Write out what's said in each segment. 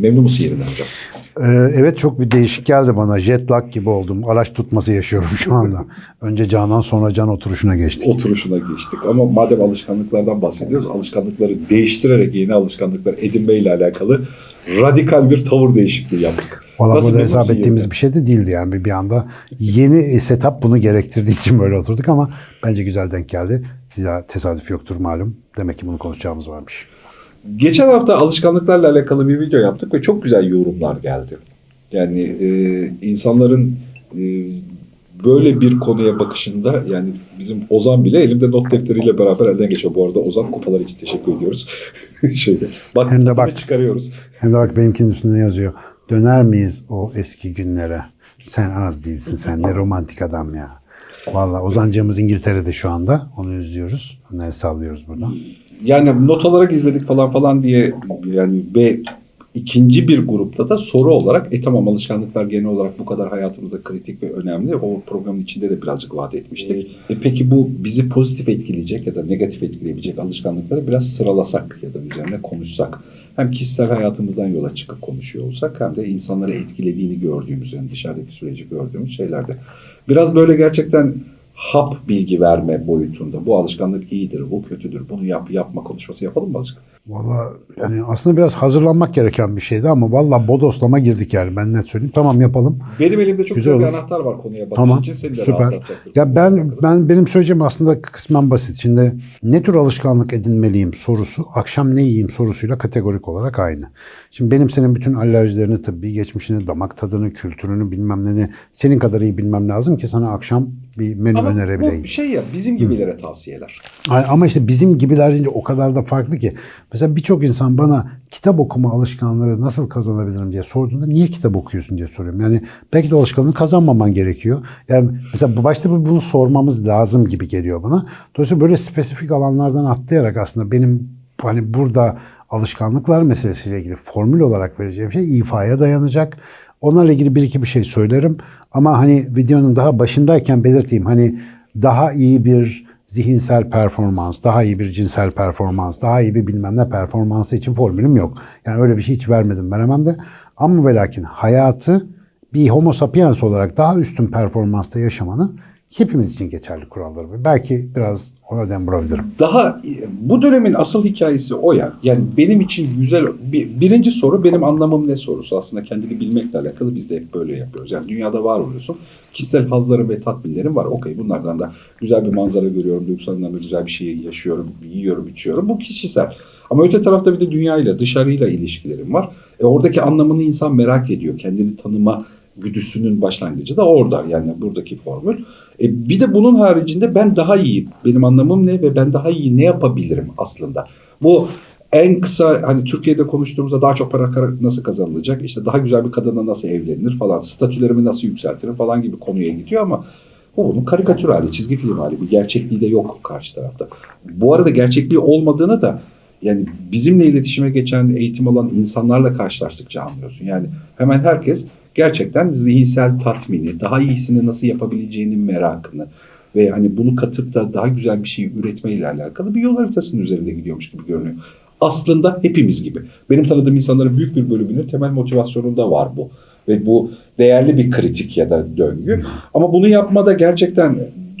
Memnun musun yerinden hocam? Ee, evet çok bir değişik geldi bana. Jet lag gibi oldum. Araç tutması yaşıyorum şu anda. Önce Canan sonra Can oturuşuna geçtik. Oturuşuna geçtik ama madem alışkanlıklardan bahsediyoruz, alışkanlıkları değiştirerek yeni alışkanlıklar edinmeyle alakalı radikal bir tavır değişikliği yaptık. Valla Nasıl burada hesap ettiğimiz yerinden? bir şey de değildi yani bir, bir anda. Yeni setup bunu gerektirdiği için böyle oturduk ama bence güzel denk geldi. Size tesadüf yoktur malum. Demek ki bunu konuşacağımız varmış. Geçen hafta alışkanlıklarla alakalı bir video yaptık ve çok güzel yorumlar geldi. Yani e, insanların e, böyle bir konuya bakışında yani bizim Ozan bile elimde not defteriyle beraber elden geçiyor. Bu arada Ozan kupalar için teşekkür ediyoruz. Şeyde, bak, Hem de bak. çıkarıyoruz. Hem de bak benimkinin üstünde yazıyor. Döner miyiz o eski günlere? Sen az değilsin sen ne romantik adam ya. Valla Ozancığımız İngiltere'de şu anda. Onu izliyoruz. Onları sallıyoruz buradan. Yani not olarak izledik falan falan diye yani ve ikinci bir grupta da soru olarak e tamam alışkanlıklar genel olarak bu kadar hayatımızda kritik ve önemli. O programın içinde de birazcık vaat etmiştik. E peki bu bizi pozitif etkileyecek ya da negatif etkileyebilecek alışkanlıkları biraz sıralasak ya da üzerine konuşsak. Hem kişisel hayatımızdan yola çıkıp konuşuyor olsak hem de insanları etkilediğini gördüğümüz yani dışarıdaki süreci gördüğümüz şeylerde. Biraz böyle gerçekten hap bilgi verme boyutunda. Bu alışkanlık iyidir, bu kötüdür, bunu yap yapma konuşması yapalım mı azıcık? Valla yani aslında biraz hazırlanmak gereken bir şeydi ama valla bodoslama girdik yani ben net söyleyeyim. Tamam yapalım. Benim elimde çok Güzel bir anahtar var konuya bakış Tamam. Seni de süper. Ya ben ben benim söyleyeceğim aslında kısmen basit. Şimdi ne tür alışkanlık edinmeliyim sorusu akşam ne yiyeyim sorusuyla kategorik olarak aynı. Şimdi benim senin bütün alerjilerini tıbbi geçmişini, damak tadını, kültürünü bilmem ne senin kadar iyi bilmem lazım ki sana akşam bir menü Ama önerebileyim. bu şey ya bizim gibilere tavsiyeler. Ay- Ama işte bizim gibiler deyince o kadar da farklı ki. Mesela birçok insan bana kitap okuma alışkanlığı nasıl kazanabilirim diye sorduğunda niye kitap okuyorsun diye soruyorum. Yani belki de alışkanlığı kazanmaman gerekiyor. Yani mesela başta bunu sormamız lazım gibi geliyor bana. Dolayısıyla böyle spesifik alanlardan atlayarak aslında benim hani burada alışkanlıklar meselesiyle ilgili formül olarak vereceğim şey ifaya dayanacak. Onlarla ilgili bir iki bir şey söylerim. Ama hani videonun daha başındayken belirteyim. Hani daha iyi bir zihinsel performans, daha iyi bir cinsel performans, daha iyi bir bilmem ne performansı için formülüm yok. Yani öyle bir şey hiç vermedim veremem de. Ama ve lakin hayatı bir homo sapiens olarak daha üstün performansta yaşamanın hepimiz için geçerli kuralları. Belki biraz ona dem vurabilirim. Daha bu dönemin asıl hikayesi o ya. Yani benim için güzel bir, birinci soru benim anlamım ne sorusu aslında kendini bilmekle alakalı biz de hep böyle yapıyoruz. Yani dünyada var oluyorsun. Kişisel hazlarım ve tatminlerim var. Okey bunlardan da güzel bir manzara görüyorum. Duygusal anlamda güzel bir şey yaşıyorum. Yiyorum, içiyorum. Bu kişisel. Ama öte tarafta bir de dünyayla, dışarıyla ilişkilerim var. E oradaki anlamını insan merak ediyor. Kendini tanıma güdüsünün başlangıcı da orada. Yani buradaki formül. E bir de bunun haricinde ben daha iyi, benim anlamım ne ve ben daha iyi ne yapabilirim aslında. Bu en kısa hani Türkiye'de konuştuğumuzda daha çok para nasıl kazanılacak, işte daha güzel bir kadınla nasıl evlenilir falan, statülerimi nasıl yükseltirim falan gibi konuya gidiyor ama bu bunun karikatür hali, çizgi film hali. Bir gerçekliği de yok karşı tarafta. Bu arada gerçekliği olmadığını da yani bizimle iletişime geçen, eğitim alan insanlarla karşılaştıkça anlıyorsun. Yani hemen herkes gerçekten zihinsel tatmini, daha iyisini nasıl yapabileceğinin merakını ve hani bunu katıp da daha güzel bir şey üretmeyle alakalı bir yol haritasının üzerinde gidiyormuş gibi görünüyor. Aslında hepimiz gibi. Benim tanıdığım insanların büyük bir bölümünün temel motivasyonunda var bu. Ve bu değerli bir kritik ya da döngü. Ama bunu yapmada gerçekten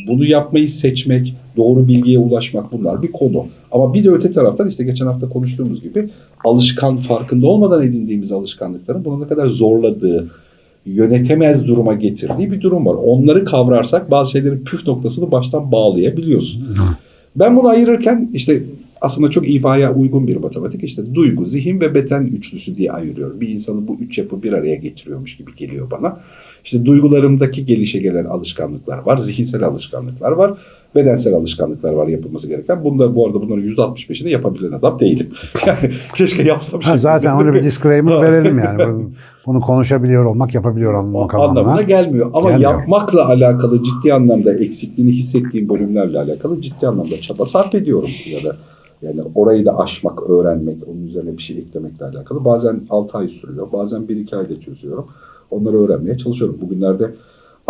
bunu yapmayı seçmek, doğru bilgiye ulaşmak bunlar bir konu. Ama bir de öte taraftan işte geçen hafta konuştuğumuz gibi alışkan farkında olmadan edindiğimiz alışkanlıkların bunu ne kadar zorladığı, yönetemez duruma getirdiği bir durum var. Onları kavrarsak bazı şeylerin püf noktasını baştan bağlayabiliyorsun. Ben bunu ayırırken işte aslında çok ifaya uygun bir matematik işte duygu, zihin ve beden üçlüsü diye ayırıyorum. Bir insanı bu üç yapı bir araya getiriyormuş gibi geliyor bana. İşte duygularımdaki gelişe gelen alışkanlıklar var, zihinsel alışkanlıklar var, bedensel alışkanlıklar var yapılması gereken. Bunda bu arada bunların %65'ini yapabilen adam değilim. Yani keşke yapsam. Ha, zaten onu bir disclaimer verelim yani. Bunu- konuşabiliyor olmak, yapabiliyor olmak anlamına anlamına. gelmiyor. Ama Gelmiyor. yapmakla alakalı ciddi anlamda eksikliğini hissettiğim bölümlerle alakalı ciddi anlamda çaba sarf ediyorum ya da yani orayı da aşmak, öğrenmek, onun üzerine bir şey eklemekle alakalı. Bazen 6 ay sürüyor, bazen 1-2 ayda çözüyorum. Onları öğrenmeye çalışıyorum. Bugünlerde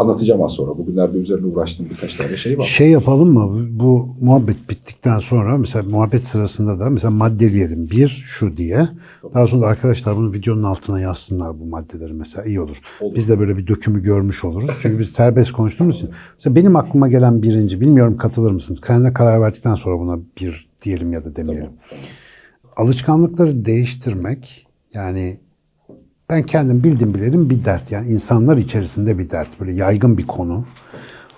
Anlatacağım az sonra. Bugünlerde üzerine uğraştığım birkaç tane şey var. Şey yapalım mı? Bu muhabbet bittikten sonra mesela muhabbet sırasında da mesela maddeleyelim. Bir şu diye. Daha sonra da arkadaşlar bunu videonun altına yazsınlar bu maddeleri mesela iyi olur. Olur. Biz de böyle bir dökümü görmüş oluruz. Çünkü biz serbest konuştuğumuz için. Mesela benim aklıma gelen birinci, bilmiyorum katılır mısınız? Kendine karar verdikten sonra buna bir diyelim ya da demeyelim. Tamam, Alışkanlıkları değiştirmek yani ben kendim bildim bilelim bir dert. Yani insanlar içerisinde bir dert. Böyle yaygın bir konu.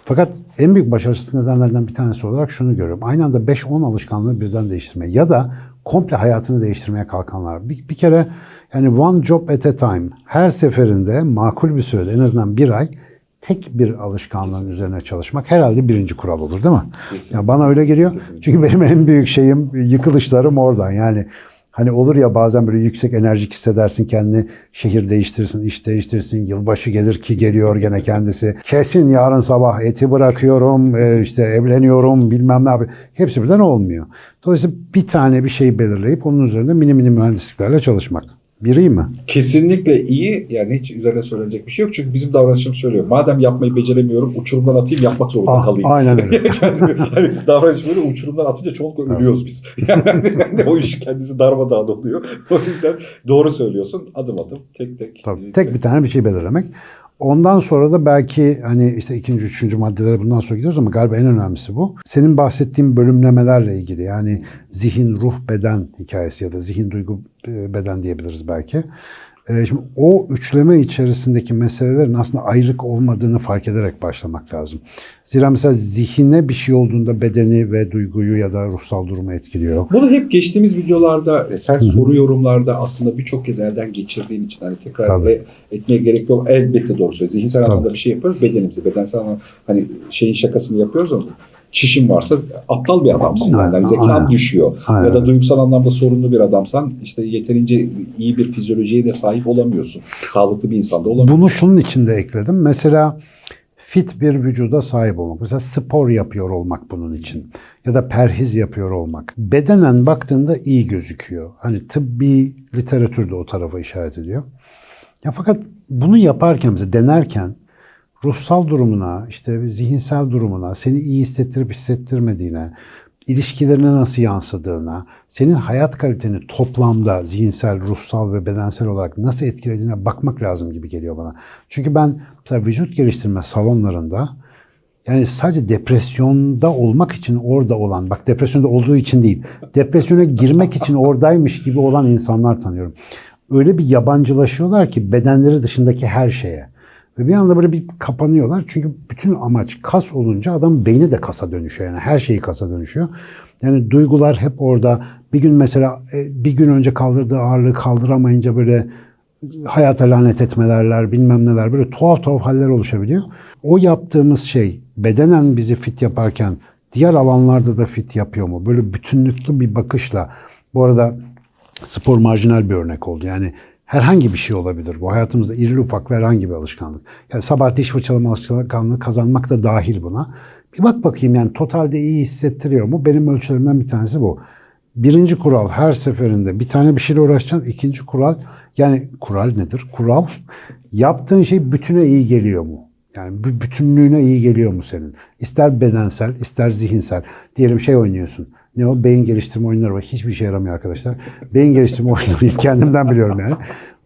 Fakat en büyük başarısız nedenlerden bir tanesi olarak şunu görüyorum. Aynı anda 5-10 alışkanlığı birden değiştirmeye ya da komple hayatını değiştirmeye kalkanlar. Bir, bir kere yani one job at a time. Her seferinde makul bir sürede en azından bir ay tek bir alışkanlığın üzerine çalışmak herhalde birinci kural olur değil mi? Kesinlikle. Ya bana öyle geliyor. Kesinlikle. Çünkü benim en büyük şeyim yıkılışlarım oradan. Yani hani olur ya bazen böyle yüksek enerjik hissedersin kendini şehir değiştirsin, iş değiştirsin, yılbaşı gelir ki geliyor gene kendisi. Kesin yarın sabah eti bırakıyorum, e, işte evleniyorum bilmem ne yapıyorum. Hepsi birden olmuyor. Dolayısıyla bir tane bir şey belirleyip onun üzerinde mini mini mühendisliklerle çalışmak. Bir iyi mi? Kesinlikle iyi. Yani hiç üzerine söylenecek bir şey yok. Çünkü bizim davranışımız söylüyor. Madem yapmayı beceremiyorum uçurumdan atayım yapmak zorunda Ah, kalayım. aynen öyle. Yani hani davranış böyle uçurumdan atınca çoğunlukla ölüyoruz biz. Yani hani o iş kendisi darmadağın oluyor. O yüzden doğru söylüyorsun. Adım adım tek tek. Tabii, e, tek bir tane bir şey belirlemek. Ondan sonra da belki hani işte ikinci, üçüncü maddelere bundan sonra gidiyoruz ama galiba en önemlisi bu. Senin bahsettiğin bölümlemelerle ilgili yani zihin, ruh, beden hikayesi ya da zihin, duygu, e, beden diyebiliriz belki. E, Şimdi o üçleme içerisindeki meselelerin aslında ayrık olmadığını fark ederek başlamak lazım. Zira mesela zihine bir şey olduğunda bedeni ve duyguyu ya da ruhsal durumu etkiliyor. Bunu hep geçtiğimiz videolarda e, sen soru yorumlarda aslında birçok kez elden geçirdiğin için hani tekrar Tabii. e- etmeye gerek yok. Elbette doğru söylüyorsun. Zihinsel Tabii. anlamda bir şey yapıyoruz. Bedenimizi, bedensel anlamda hani şeyin şakasını yapıyoruz ama çişin varsa aptal bir adamsın. Yani. Hani zekan Aynen. düşüyor. Aynen. Ya da duygusal anlamda sorunlu bir adamsan işte yeterince iyi bir fizyolojiye de sahip olamıyorsun. Sağlıklı bir insanda olamıyorsun. Bunu şunun için de ekledim. Mesela fit bir vücuda sahip olmak. Mesela spor yapıyor olmak bunun için. Ya da perhiz yapıyor olmak. Bedenen baktığında iyi gözüküyor. Hani tıbbi literatür de o tarafa işaret ediyor. Ya fakat bunu yaparken mesela denerken ruhsal durumuna, işte zihinsel durumuna, seni iyi hissettirip hissettirmediğine, ilişkilerine nasıl yansıdığına, senin hayat kaliteni toplamda zihinsel, ruhsal ve bedensel olarak nasıl etkilediğine bakmak lazım gibi geliyor bana. Çünkü ben mesela vücut geliştirme salonlarında yani sadece depresyonda olmak için orada olan, bak depresyonda olduğu için değil, depresyona girmek için oradaymış gibi olan insanlar tanıyorum. Öyle bir yabancılaşıyorlar ki bedenleri dışındaki her şeye. Ve bir anda böyle bir kapanıyorlar. Çünkü bütün amaç kas olunca adam beyni de kasa dönüşüyor. Yani her şeyi kasa dönüşüyor. Yani duygular hep orada. Bir gün mesela e, bir gün önce kaldırdığı ağırlığı kaldıramayınca böyle hayata lanet etmelerler bilmem neler böyle tuhaf tuhaf haller oluşabiliyor. O yaptığımız şey bedenen bizi fit yaparken diğer alanlarda da fit yapıyor mu? Böyle bütünlüklü bir bakışla. Bu arada spor marjinal bir örnek oldu. Yani herhangi bir şey olabilir. Bu hayatımızda irili ufaklı herhangi bir alışkanlık. Yani sabah diş fırçalama alışkanlığı kazanmak da dahil buna. Bir bak bakayım yani totalde iyi hissettiriyor mu? Benim ölçülerimden bir tanesi bu. Birinci kural her seferinde bir tane bir şeyle uğraşacaksın. İkinci kural yani kural nedir? Kural yaptığın şey bütüne iyi geliyor mu? Yani bütünlüğüne iyi geliyor mu senin? İster bedensel, ister zihinsel. Diyelim şey oynuyorsun. Ne o? Beyin geliştirme oyunları var. Hiçbir şey yaramıyor arkadaşlar. Beyin geliştirme oyunları kendimden biliyorum yani.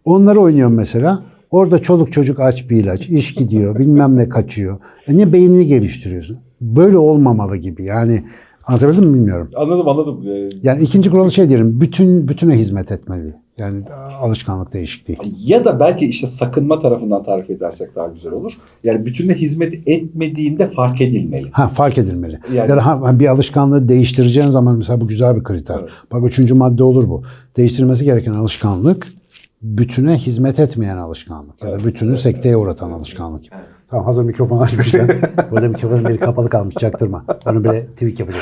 Onları oynuyorum mesela. Orada çoluk çocuk aç bir ilaç, iş gidiyor, bilmem ne kaçıyor. E niye beynini geliştiriyorsun? Böyle olmamalı gibi. Yani anlatabildim mi bilmiyorum. Anladım anladım. Ee, Yani ikinci kuralı şey diyelim, bütün bütüne hizmet etmeli. Yani alışkanlık değişikliği. Ya da belki işte sakınma tarafından tarif edersek daha güzel olur. Yani bütünle hizmet etmediğinde fark edilmeli. Ha fark edilmeli. Yani- ya da ha, bir alışkanlığı değiştireceğin zaman mesela bu güzel bir kriter. Evet. Bak üçüncü madde olur bu. Değiştirmesi gereken alışkanlık bütüne hizmet etmeyen alışkanlık. Ya da Evet. bütünü sekteye uğratan alışkanlık. Tamam hazır mikrofon açmışken. Burada mikrofonun biri kapalı kalmış çaktırma. Onu böyle tweak yapacak.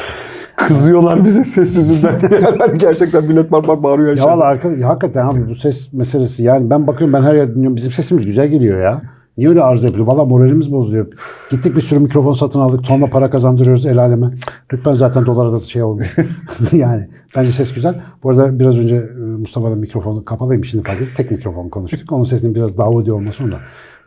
Kızıyorlar bize ses yüzünden. gerçekten millet var var bağırıyor. Ya valla arka, ya hakikaten abi bu ses meselesi yani ben bakıyorum ben her yerde dinliyorum bizim sesimiz güzel geliyor ya. Niye öyle arıza yapıyor? Valla moralimiz bozuluyor. Gittik bir sürü mikrofon satın aldık. Tonla para kazandırıyoruz el aleme. Lütfen zaten dolara da şey olmuş. yani bence ses güzel. Bu arada biraz önce e, Mustafa'nın mikrofonu kapalıymış şimdi fark ettim. Tek mikrofon konuştuk. Onun sesinin biraz Davudi olması onda.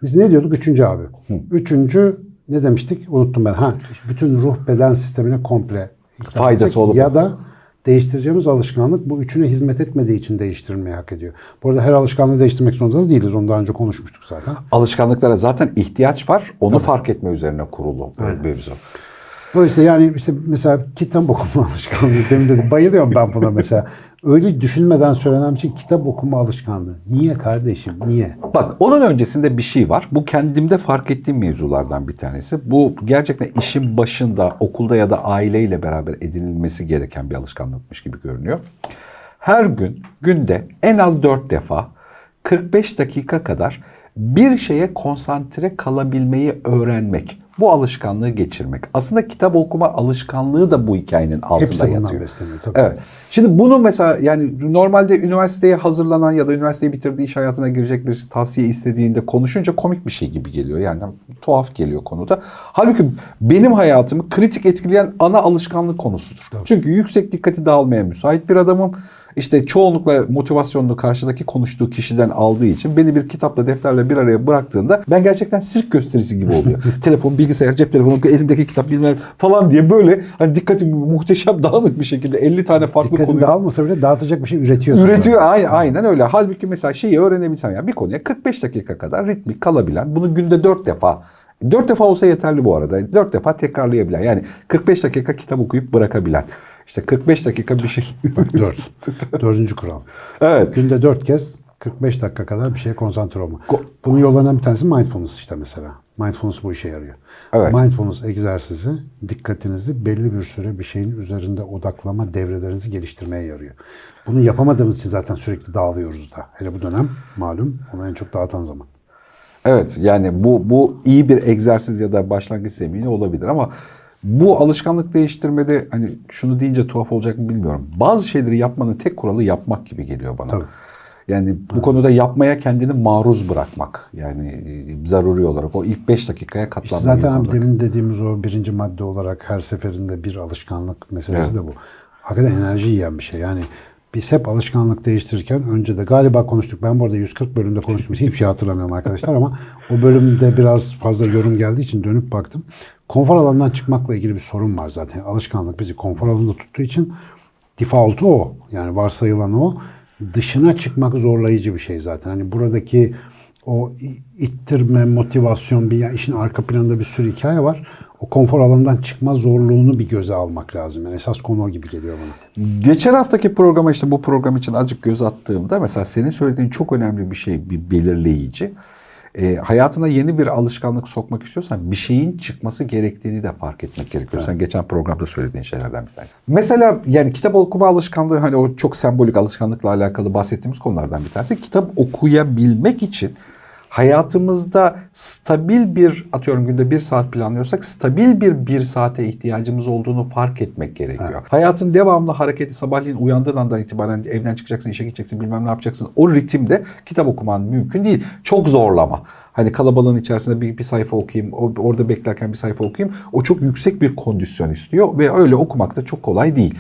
Biz ne diyorduk? Üçüncü abi. Üçüncü ne demiştik? Unuttum ben. Ha, bütün ruh beden sistemine komple Faydası olup- Ya da değiştireceğimiz alışkanlık bu üçüne hizmet etmediği için değiştirilmeyi hak ediyor. Bu arada her alışkanlığı değiştirmek zorunda da değiliz. Onu daha önce konuşmuştuk zaten. Alışkanlıklara zaten ihtiyaç var. Onu fark etme üzerine kurulu bir mevzu. Dolayısıyla yani işte mesela kitap okuma alışkanlığı demin dedim. Bayılıyorum ben buna mesela. Öyle düşünmeden söylenen bir şey kitap okuma alışkanlığı. Niye kardeşim? Niye? Bak onun öncesinde bir şey var. Bu kendimde fark ettiğim mevzulardan bir tanesi. Bu gerçekten işin başında okulda ya da aileyle beraber edinilmesi gereken bir alışkanlıkmış gibi görünüyor. Her gün günde en az 4 defa 45 dakika kadar bir şeye konsantre kalabilmeyi öğrenmek. Bu alışkanlığı geçirmek. Aslında kitap okuma alışkanlığı da bu hikayenin altında Hepsi yatıyor. besleniyor. Tabii. Evet. Şimdi bunu mesela yani normalde üniversiteye hazırlanan ya da üniversiteyi bitirdiği iş hayatına girecek birisi tavsiye istediğinde konuşunca komik bir şey gibi geliyor. Yani tuhaf geliyor konuda. Halbuki benim hayatımı kritik etkileyen ana alışkanlık konusudur. Çünkü yüksek dikkati dağılmaya müsait bir adamım. İşte çoğunlukla motivasyonunu karşıdaki konuştuğu kişiden aldığı için beni bir kitapla defterle bir araya bıraktığında ben gerçekten sirk gösterisi gibi oluyor. Telefon, bilgisayar, cep telefonu, elimdeki kitap bilmem falan diye böyle hani dikkatim muhteşem dağınık bir şekilde 50 tane farklı Dikkati konuyu dağılmasa bile dağıtacak bir şey üretiyorsun. üretiyor. Aynen, aynen öyle. Halbuki mesela şeyi öğrenebilsem ya bir konuya 45 dakika kadar ritmik kalabilen bunu günde 4 defa 4 defa olsa yeterli bu arada. 4 defa tekrarlayabilen. Yani 45 dakika kitap okuyup bırakabilen. İşte 45 dakika bir şey. Dört. Dördüncü kural. evet. Günde dört kez 45 dakika kadar bir şeye konsantre olma. Bunun yollarından bir tanesi mindfulness işte mesela. Mindfulness bu işe yarıyor. Evet. Mindfulness egzersizi dikkatinizi belli bir süre bir şeyin üzerinde odaklama devrelerinizi geliştirmeye yarıyor. Bunu yapamadığımız için zaten sürekli dağılıyoruz da. Hele bu dönem malum onu en çok dağıtan zaman. Evet yani bu bu iyi bir egzersiz ya da başlangıç zemini olabilir ama bu alışkanlık değiştirmede hani şunu deyince tuhaf olacak mı bilmiyorum. Bazı şeyleri yapmanın tek kuralı yapmak gibi geliyor bana. Tabii. Yani bu konuda yapmaya kendini maruz bırakmak. Yani e, zaruri olarak o ilk 5 dakikaya İşte katlanmak. zaten abi demin dediğimiz o birinci madde olarak her seferinde bir alışkanlık meselesi Evet. de bu. Hakikaten enerji yiyen bir şey. Yani biz hep alışkanlık değiştirirken önce de galiba konuştuk. Ben bu arada 140 bölümde konuştum. Hiçbir şey hatırlamıyorum arkadaşlar ama o bölümde biraz fazla yorum geldiği için dönüp baktım. Konfor alanından çıkmakla ilgili bir sorun var zaten. Alışkanlık bizi konfor alanında tuttuğu için default'u o. Yani varsayılan o. Dışına çıkmak zorlayıcı bir şey zaten. Hani buradaki o ittirme, motivasyon, bir ya işin arka planında bir sürü hikaye var. O konfor alanından çıkma zorluğunu bir göze almak lazım. Yani esas konu o gibi geliyor bana. Geçen haftaki programa işte bu program için azıcık göz attığımda mesela senin söylediğin çok önemli bir şey, bir belirleyici. E, hayatına yeni bir alışkanlık sokmak istiyorsan bir şeyin çıkması gerektiğini de fark etmek gerekiyor. Sen geçen programda söylediğin şeylerden bir tanesi. Mesela yani kitap okuma alışkanlığı hani o çok sembolik alışkanlıkla alakalı bahsettiğimiz konulardan bir tanesi. Kitap okuyabilmek için hayatımızda stabil bir atıyorum günde bir saat planlıyorsak stabil bir bir saate ihtiyacımız olduğunu fark etmek gerekiyor. Hayatın devamlı hareketi sabahleyin uyandığın andan itibaren evden çıkacaksın, işe gideceksin, bilmem ne yapacaksın. O ritimde kitap okuman mümkün değil. Çok zorlama. Hani kalabalığın içerisinde bir, bir sayfa okuyayım, orada beklerken bir sayfa okuyayım. O çok yüksek bir kondisyon istiyor ve öyle okumak da çok kolay değil.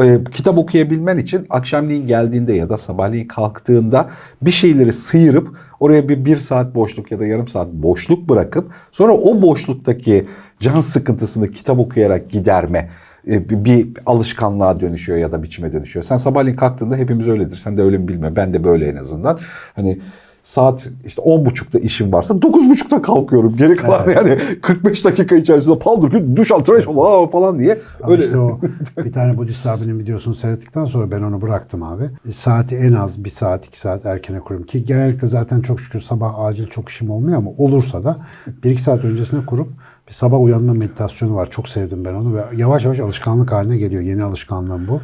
Ee, kitap okuyabilmen için akşamleyin geldiğinde ya da sabahleyin kalktığında bir şeyleri sıyırıp oraya bir bir saat boşluk ya da yarım saat boşluk bırakıp sonra o boşluktaki can sıkıntısını kitap okuyarak giderme e, bir alışkanlığa dönüşüyor ya da biçime dönüşüyor. Sen sabahleyin kalktığında hepimiz öyledir. Sen de öyle mi bilmiyorum. Ben de böyle en azından. Hani saat işte 10.30'da işim varsa 9.30'da kalkıyorum. Geri kalan yani 45 dakika içerisinde paldır ki duş al tıraş ol falan diye. Ama Öyle işte o bir tane Budist abinin videosunu seyrettikten sonra ben onu bıraktım abi. E, Saati en az bir saat iki saat erkene kuruyorum. Ki genellikle zaten çok şükür sabah acil çok işim olmuyor ama olursa da bir iki saat öncesine kurup bir sabah uyanma meditasyonu var. Çok sevdim ben onu ve yavaş yavaş alışkanlık haline geliyor. Yeni alışkanlığım bu.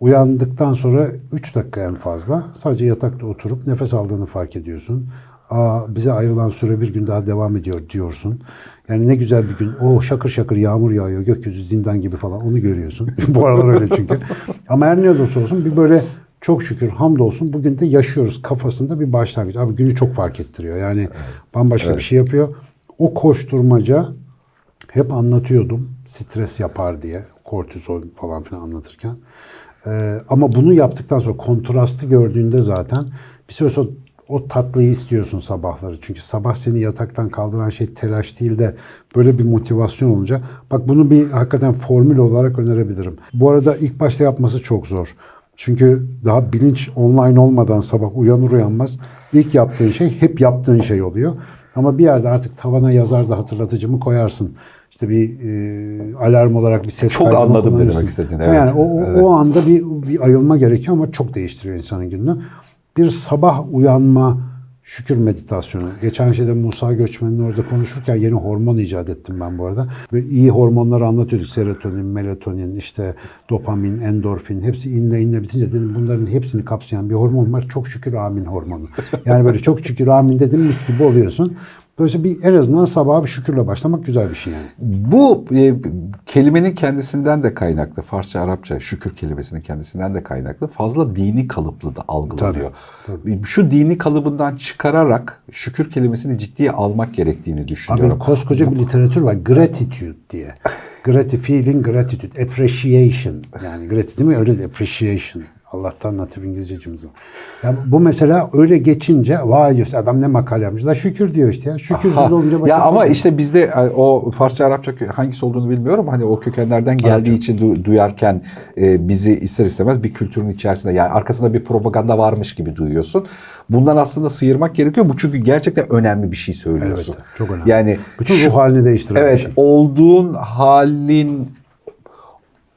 Uyandıktan sonra 3 dakika en fazla sadece yatakta oturup nefes aldığını fark ediyorsun. Aa, bize ayrılan süre bir gün daha devam ediyor diyorsun. Yani ne güzel bir gün. O şakır şakır yağmur yağıyor. Gökyüzü zindan gibi falan onu görüyorsun. Bu aralar öyle çünkü. Ama her ne olursa olsun bir böyle çok şükür hamdolsun bugün de yaşıyoruz kafasında bir başlangıç. Abi günü çok fark ettiriyor. Yani bambaşka bir şey yapıyor. O koşturmaca hep anlatıyordum stres yapar diye kortizol falan filan anlatırken. Ee, ama bunu yaptıktan sonra kontrastı gördüğünde zaten bir süre sonra O tatlıyı istiyorsun sabahları. Çünkü sabah seni yataktan kaldıran şey telaş değil de böyle bir motivasyon olunca. Bak bunu bir hakikaten formül olarak önerebilirim. Bu arada ilk başta yapması çok zor. Çünkü daha bilinç online olmadan sabah uyanır uyanmaz ilk yaptığın şey hep yaptığın şey oluyor. Ama bir yerde artık tavana yazar da hatırlatıcımı koyarsın. İşte bir e, alarm olarak bir ses Çok anladım demek istediğini, Yani evet. o, o, Evet. o anda bir, bir ayılma gerekiyor ama çok değiştiriyor insanın gününü. Bir sabah uyanma şükür meditasyonu. Geçen şeyde Musa Göçmen'in orada konuşurken yeni hormon icat ettim ben bu arada. Ve iyi hormonları anlatıyorduk. Serotonin, melatonin, işte dopamin, endorfin hepsi inle inle bitince dedim bunların hepsini kapsayan bir hormon var. Çok şükür amin hormonu. Yani böyle çok şükür amin dedim mis gibi oluyorsun. Dolayısıyla bir en azından sabaha bir şükürle başlamak güzel bir şey yani. Bu e, kelimenin kendisinden de kaynaklı. Farsça, Arapça şükür kelimesinin kendisinden de kaynaklı. Fazla dini kalıplı da algılanıyor. Şu dini kalıbından çıkararak şükür kelimesini ciddiye almak gerektiğini düşünüyorum. Abi koskoca bir literatür var. Gratitude diye. Grati feeling, gratitude, appreciation. Yani gratitude değil mi? Öyle de appreciation. Allah'tan natif İngilizcecimiz var. Ya bu mesela öyle geçince vay diyorsun adam ne makale yapmış. La şükür diyor işte ya. Şükürsüz olunca ya ama bir- işte bizde e, o Farsça Arapça hangisi olduğunu bilmiyorum. Hani o kökenlerden geldiği için du- duyarken e, bizi ister istemez bir kültürün içerisinde yani arkasında bir propaganda varmış gibi duyuyorsun. Bundan aslında sıyırmak gerekiyor. Bu çünkü gerçekten önemli bir şey söylüyorsun. Elbette, çok önemli. Yani bütün ruh halini değiştiren Evet, şey. olduğun halin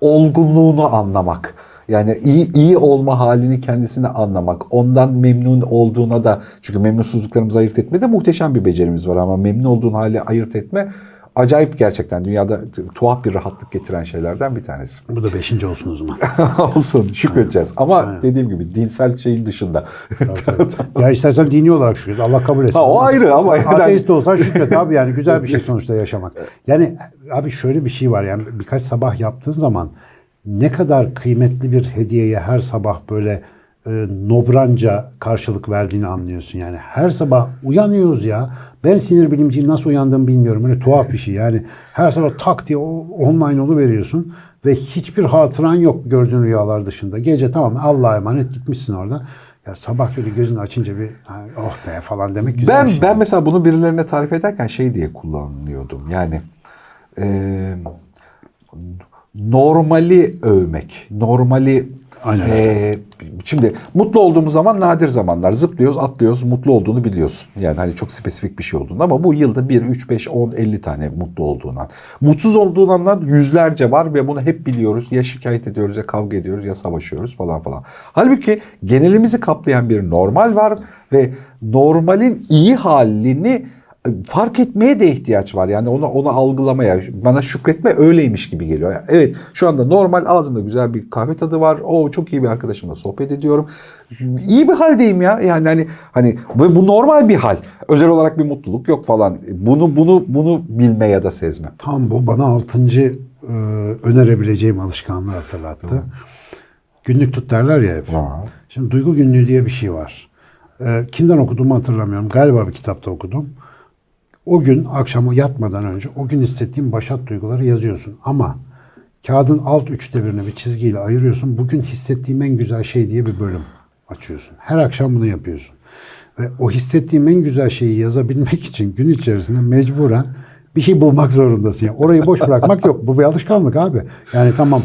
olgunluğunu anlamak. Yani iyi iyi olma halini kendisini anlamak. Ondan memnun olduğuna da çünkü memnunsuzluklarımızı ayırt etmede muhteşem bir becerimiz var ama memnun olduğun hali ayırt etme acayip gerçekten dünyada tuhaf bir rahatlık getiren şeylerden bir tanesi. Bu da beşinci olsun o zaman. Olsun şükredeceğiz. Ama Aynen. dediğim gibi dinsel şeyin dışında. ya istersen dini olarak şükret. Allah kabul etsin. Ha, o ayrı ama Ateist olsan şükret abi yani güzel bir şey sonuçta yaşamak. Yani abi şöyle bir şey var yani birkaç sabah yaptığın zaman ne kadar kıymetli bir hediyeye her sabah böyle e, nobranca karşılık verdiğini anlıyorsun yani. Her sabah uyanıyoruz ya. Ben sinir bilimciyim nasıl uyandığımı bilmiyorum. Böyle tuhaf bir şey yani. Her sabah tak diye online veriyorsun ve hiçbir hatıran yok gördüğün rüyalar dışında. Gece tamam Allah'a emanet gitmişsin orada. Ya sabah böyle gözünü açınca bir "Ha, oh be falan demek güzel Ben bir şey. ben mesela bunu birilerine tarif ederken şey diye kullanıyordum. Yani e, normali övmek, normali Aynen. e, şimdi mutlu olduğumuz zaman nadir zamanlar zıplıyoruz, atlıyoruz, mutlu olduğunu biliyorsun. Yani hani çok spesifik bir şey olduğunu ama bu yılda 1 3 5 10 50 tane mutlu olduğun an. Mutsuz olduğun yüzlerce var ve bunu hep biliyoruz. Ya şikayet ediyoruz ya kavga ediyoruz ya savaşıyoruz falan falan. Halbuki genelimizi kaplayan bir normal var ve normalin iyi halini fark etmeye de ihtiyaç var. Yani onu onu algılamaya, bana şükretme öyleymiş gibi geliyor. Yani evet şu anda normal ağzımda güzel bir kahve tadı var. O çok iyi bir arkadaşımla sohbet ediyorum. İyi bir haldeyim ya. Yani hani hani ve bu normal bir hal. Özel olarak bir mutluluk yok falan. Bunu bunu bunu bilme ya da sezme. Tam bu bana altıncı e, önerebileceğim alışkanlığı hatırlattı. Günlük tut derler ya hep. Şimdi duygu günlüğü diye bir şey var. E, kimden okuduğumu hatırlamıyorum. Galiba bir kitapta okudum. O gün akşam yatmadan önce o gün hissettiğin başat duyguları yazıyorsun. Ama kağıdın alt üçte birini bir çizgiyle ayırıyorsun. Bugün hissettiğim en güzel şey diye bir bölüm açıyorsun. Her akşam bunu yapıyorsun. Ve o hissettiğim en güzel şeyi yazabilmek için gün içerisinde mecburen bir şey bulmak zorundasın. Yani orayı boş bırakmak yok. Bu bir alışkanlık abi. Yani tamam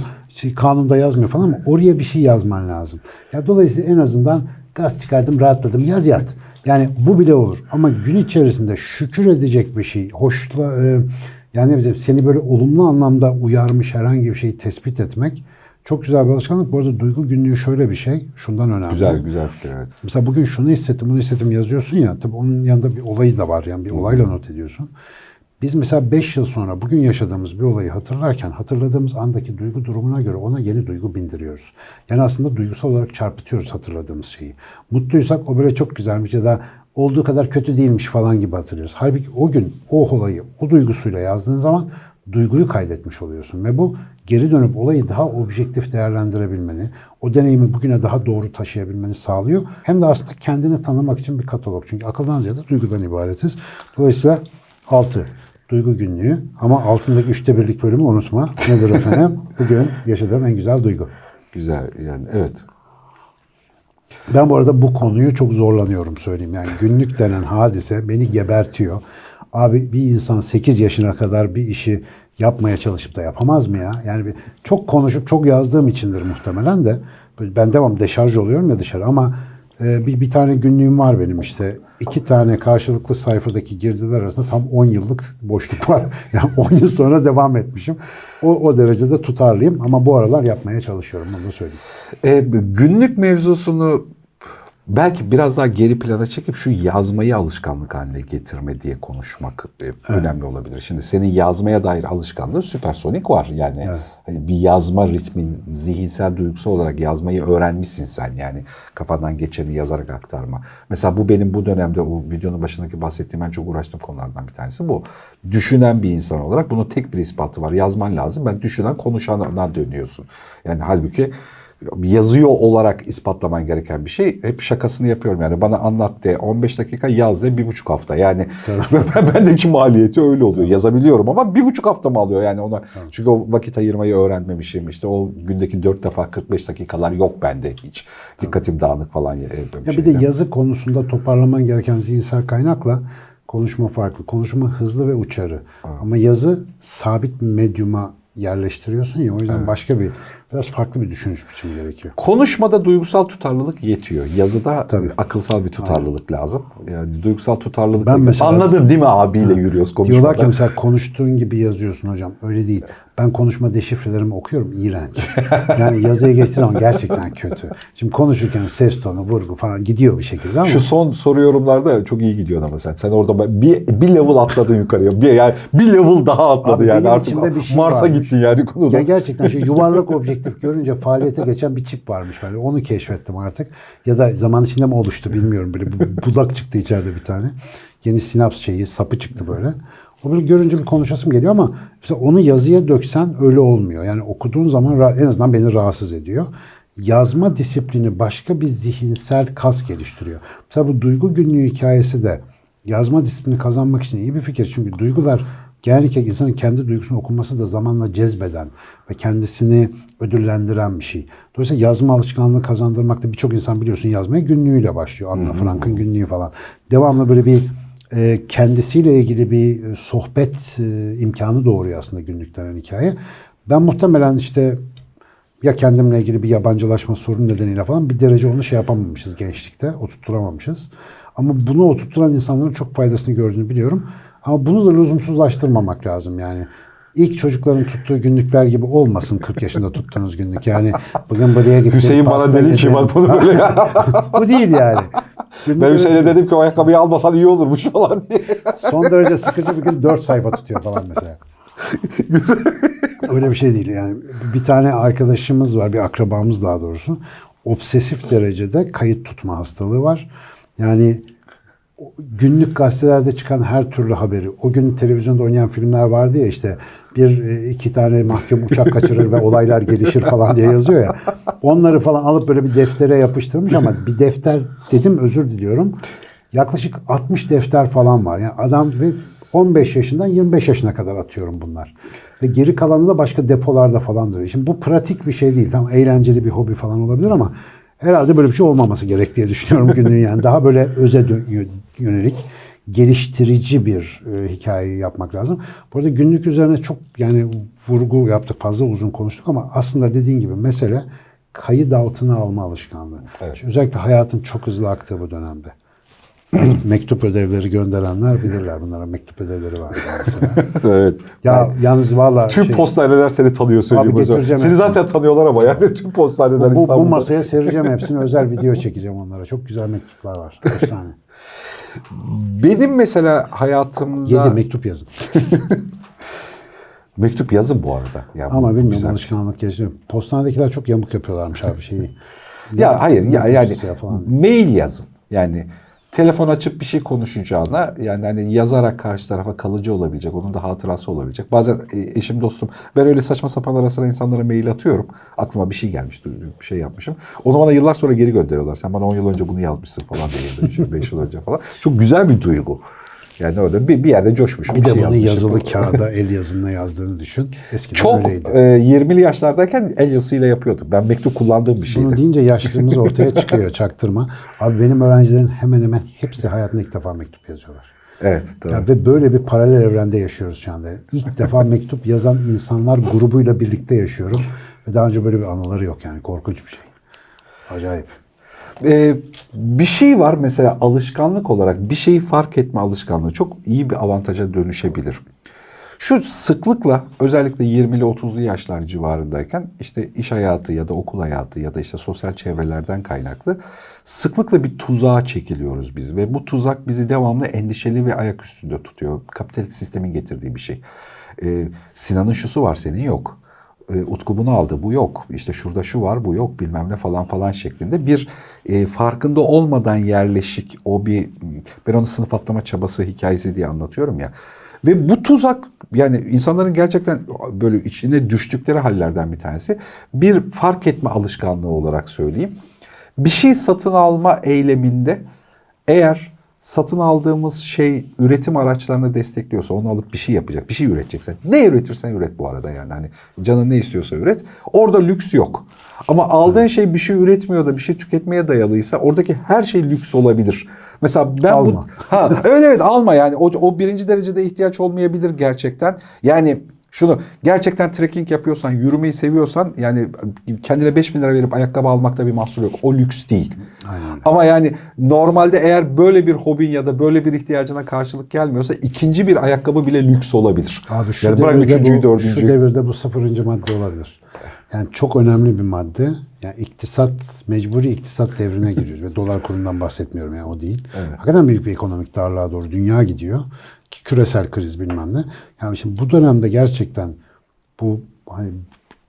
kanunda yazmıyor falan ama oraya bir şey yazman lazım. Ya dolayısıyla en azından gaz çıkardım, rahatladım. Yaz yat. Yani bu bile olur. Ama gün içerisinde şükür edecek bir şey, hoşla e, yani ne bileyim, seni böyle olumlu anlamda uyarmış herhangi bir şeyi tespit etmek çok güzel bir alışkanlık. Bu arada duygu günlüğü şöyle bir şey. Şundan önemli. Güzel güzel fikir evet. Mesela bugün şunu hissettim, bunu hissettim yazıyorsun ya. Tabii onun yanında bir olayı da var. Yani bir olayla not ediyorsun. Biz mesela 5 yıl sonra bugün yaşadığımız bir olayı hatırlarken hatırladığımız andaki duygu durumuna göre ona yeni duygu bindiriyoruz. Yani aslında duygusal olarak çarpıtıyoruz hatırladığımız şeyi. Mutluysak o böyle çok güzelmiş ya da olduğu kadar kötü değilmiş falan gibi hatırlıyoruz. Halbuki o gün o olayı o duygusuyla yazdığın zaman duyguyu kaydetmiş oluyorsun ve bu geri dönüp olayı daha objektif değerlendirebilmeni, o deneyimi bugüne daha doğru taşıyabilmeni sağlıyor. Hem de aslında kendini tanımak için bir katalog. Çünkü akıldan ziyade duygudan ibaretiz. Dolayısıyla 6. Duygu günlüğü ama altındaki üçte birlik bölümü unutma. Nedir efendim? Bugün yaşadığım en güzel duygu. Güzel yani evet. Ben bu arada bu konuyu çok zorlanıyorum söyleyeyim. Yani günlük denen hadise beni gebertiyor. Abi bir insan 8 yaşına kadar bir işi yapmaya çalışıp da yapamaz mı ya? Yani bir, çok konuşup çok yazdığım içindir muhtemelen de. Ben devam deşarj oluyorum ya dışarı ama bir, bir tane günlüğüm var benim işte. iki tane karşılıklı sayfadaki girdiler arasında tam 10 yıllık boşluk var. Yani 10 yıl sonra devam etmişim. O, o derecede tutarlıyım ama bu aralar yapmaya çalışıyorum onu da söyleyeyim. E, günlük mevzusunu belki biraz daha geri plana çekip şu yazmayı alışkanlık haline getirme diye konuşmak e, önemli olabilir. Şimdi senin yazmaya dair alışkanlığın süpersonik var. Yani Evet. hani bir yazma ritmin zihinsel duygusal olarak yazmayı öğrenmişsin sen. Yani kafadan geçeni yazarak aktarma. Mesela bu benim bu dönemde o videonun başındaki bahsettiğim en çok uğraştığım konulardan bir tanesi bu. Düşünen bir insan olarak bunun tek bir ispatı var. Yazman lazım. Ben düşünen konuşana dönüyorsun. Yani halbuki yazıyor olarak ispatlaman gereken bir şey. Hep şakasını yapıyorum yani bana anlat de 15 dakika yaz de bir buçuk hafta. Yani bendeki maliyeti öyle oluyor. Yazabiliyorum ama bir buçuk hafta mı alıyor yani ona. Çünkü o vakit ayırmayı öğrenmemişim. İşte o gündeki 4 defa 45 dakikalar yok bende hiç. Dikkatim dağınık falan. Ya, bir de yazı konusunda toparlaman gereken zihinsel kaynakla konuşma farklı. Konuşma hızlı ve uçarı. Ama yazı sabit medyuma yerleştiriyorsun ya o yüzden başka bir biraz farklı bir düşünüş biçimi gerekiyor. Konuşmada duygusal tutarlılık yetiyor. Yazıda akılsal bir tutarlılık lazım. Yani duygusal tutarlılık. Ben mesela- Anladın değil mi abiyle yürüyoruz konuşmada. Diyorlar ki mesela konuştuğun gibi yazıyorsun hocam. Öyle değil. Ben konuşma deşifrelerimi okuyorum. iğrenç. Yani yazıya geçtiği zaman gerçekten kötü. Şimdi konuşurken ses tonu, vurgu falan gidiyor bir şekilde ama Şu son soru yorumlarda çok iyi gidiyor ama sen. Sen orada bir, bir level atladın yukarıya. Bir, yani bir level daha atladı Abi yani. Artık şey Mars'a varmış. gittin yani konuda. Ya gerçekten şu yuvarlak objektif görünce faaliyete geçen bir çip varmış. Ben onu keşfettim artık. Ya da zaman içinde mi oluştu bilmiyorum. Böyle bu- budak çıktı içeride bir tane. Yeni sinaps şeyi, sapı çıktı böyle. Böyle görünce bir konuşasım geliyor ama mesela onu yazıya döksen öyle olmuyor. Yani okuduğun zaman en azından beni rahatsız ediyor. Yazma disiplini başka bir zihinsel kas geliştiriyor. Mesela bu duygu günlüğü hikayesi de yazma disiplini kazanmak için iyi bir fikir. Çünkü duygular genellikle insanın kendi duygusunu okuması da zamanla cezbeden ve kendisini ödüllendiren bir şey. Dolayısıyla yazma alışkanlığı kazandırmakta birçok insan biliyorsun yazmaya günlüğüyle başlıyor. Anna Frank'ın günlüğü falan. Devamlı böyle bir kendisiyle ilgili bir e, sohbet e, imkanı doğuruyor aslında günlük denen hikaye. Ben muhtemelen işte ya kendimle ilgili bir yabancılaşma sorunu nedeniyle falan bir derece onu şey yapamamışız gençlikte, oturtturamamışız. Ama bunu oturtturan insanların çok faydasını gördüğünü biliyorum. Ama bunu da lüzumsuzlaştırmamak lazım yani. İlk çocukların tuttuğu günlükler gibi olmasın 40 yaşında tuttuğunuz günlük. Yani bugün buraya gittim. Hüseyin bana dedi ki bak bunu böyle. Bu değil yani. Ben Hüseyin'e dedim ki o ayakkabıyı almasan iyi olurmuş falan diye. Son derece sıkıcı bir gün 4 sayfa tutuyor falan mesela. Öyle bir şey değil yani. Bir tane arkadaşımız var, bir akrabamız daha doğrusu. Obsesif derecede kayıt tutma hastalığı var. Yani günlük gazetelerde çıkan her türlü haberi, o gün televizyonda oynayan filmler vardı ya işte bir e, iki tane mahkum uçak kaçırır ve olaylar gelişir falan diye yazıyor ya. Onları falan alıp böyle bir deftere yapıştırmış ama bir defter dedim özür diliyorum. Yaklaşık 60 defter falan var. Yani adam ve 15 yaşından 25 yaşına kadar atıyorum bunlar. Ve geri kalanı da başka depolarda falan duruyor. Şimdi bu pratik bir şey değil. Tam eğlenceli bir hobi falan olabilir ama herhalde böyle bir şey olmaması gerek diye düşünüyorum günlüğün yani. Daha böyle öze yönelik geliştirici bir e, hikaye yapmak lazım. Bu arada günlük üzerine çok yani vurgu yaptık fazla uzun konuştuk ama aslında dediğin gibi mesele kayıt altına alma alışkanlığı. Şimdi Özellikle hayatın çok hızlı aktığı bu dönemde. mektup ödevleri gönderenler bilirler. Bunlara mektup ödevleri var. evet. ya yalnız valla Tüm şey, postaneler seni tanıyor söyleyeyim Abi Seni hepsini. zaten tanıyorlar ama yani tüm postaneler bu, bu İstanbul'da. masaya sereceğim hepsini. Özel video çekeceğim onlara. Çok güzel mektuplar var. Efsane. Benim mesela hayatımda... Yedi mektup yazın. Mektup yazın bu arada. Ya bu Ama bilmiyorum güzel. alışkanlık geliştiriyor. Postanedekiler çok yamuk yapıyorlarmış abi şeyi. Ya hayır ya yani falan. mail yazın. Yani telefon açıp bir şey konuşacağına yani hani yazarak karşı tarafa kalıcı olabilecek, onun da hatırası olabilecek. Bazen e, eşim dostum ben öyle saçma sapan ara insanlara mail atıyorum. Aklıma bir şey gelmiş, bir şey yapmışım. Onu bana yıllar sonra geri gönderiyorlar. Sen bana 10 yıl önce bunu yazmışsın falan diye. 5 yıl önce falan. Çok güzel bir duygu. Yani orada bir, bir yerde coşmuş. Bir de şey bunu yazılı kağıda el yazısına yazdığını düşün. Eskiden Çok öyleydi. e, 20'li yaşlardayken el yazısıyla yapıyorduk. Ben mektup kullandığım bir şeydi. Bunu deyince yaşlılığımız ortaya çıkıyor çaktırma. Abi benim öğrencilerin hemen hemen hepsi hayatında ilk defa mektup yazıyorlar. Evet. Doğru. Ya ve böyle bir paralel evrende yaşıyoruz şu anda. İlk defa mektup yazan insanlar grubuyla birlikte yaşıyorum. Ve daha önce böyle bir anıları yok yani korkunç bir şey. Acayip. Ee, bir şey var mesela alışkanlık olarak bir şeyi fark etme alışkanlığı çok iyi bir avantaja dönüşebilir. Şu sıklıkla özellikle 20'li 30'lu yaşlar civarındayken işte iş hayatı ya da okul hayatı ya da işte sosyal çevrelerden kaynaklı sıklıkla bir tuzağa çekiliyoruz biz ve bu tuzak bizi devamlı endişeli ve ayak üstünde tutuyor. Kapitalist sistemin getirdiği bir şey. Ee, Sinan'ın şusu var senin yok. E, Utku bunu aldı. Bu yok. İşte şurada şu var bu yok bilmem ne falan falan şeklinde bir e, farkında olmadan yerleşik o bir ben onu sınıf atlama çabası hikayesi diye anlatıyorum ya. Ve bu tuzak yani insanların gerçekten böyle içine düştükleri hallerden bir tanesi. Bir fark etme alışkanlığı olarak söyleyeyim. Bir şey satın alma eyleminde eğer satın aldığımız şey üretim araçlarını destekliyorsa onu alıp bir şey yapacak, bir şey üreteceksen. Ne üretirsen üret bu arada yani. Hani canın ne istiyorsa üret. Orada lüks yok. Ama aldığın şey bir şey üretmiyor da bir şey tüketmeye dayalıysa oradaki her şey lüks olabilir. Mesela ben Alma. bu ha evet evet alma yani o, o birinci derecede ihtiyaç olmayabilir gerçekten. Yani şunu gerçekten trekking yapıyorsan, yürümeyi seviyorsan yani kendine 5000 lira verip ayakkabı almakta bir mahsur yok. O lüks değil. Aynen. Ama yani normalde eğer böyle bir hobin ya da böyle bir ihtiyacına karşılık gelmiyorsa ikinci bir ayakkabı bile lüks olabilir. Abi şu yani bırak üçüncüyü, bu, dördüncüyü. Şu devirde bu sıfırıncı madde olabilir. Yani çok önemli bir madde. Yani iktisat, mecburi iktisat devrine giriyoruz. Ve dolar kurundan bahsetmiyorum yani o değil. Hakikaten büyük bir ekonomik darlığa doğru dünya gidiyor. Küresel kriz bilmem ne. Yani şimdi bu dönemde gerçekten bu hani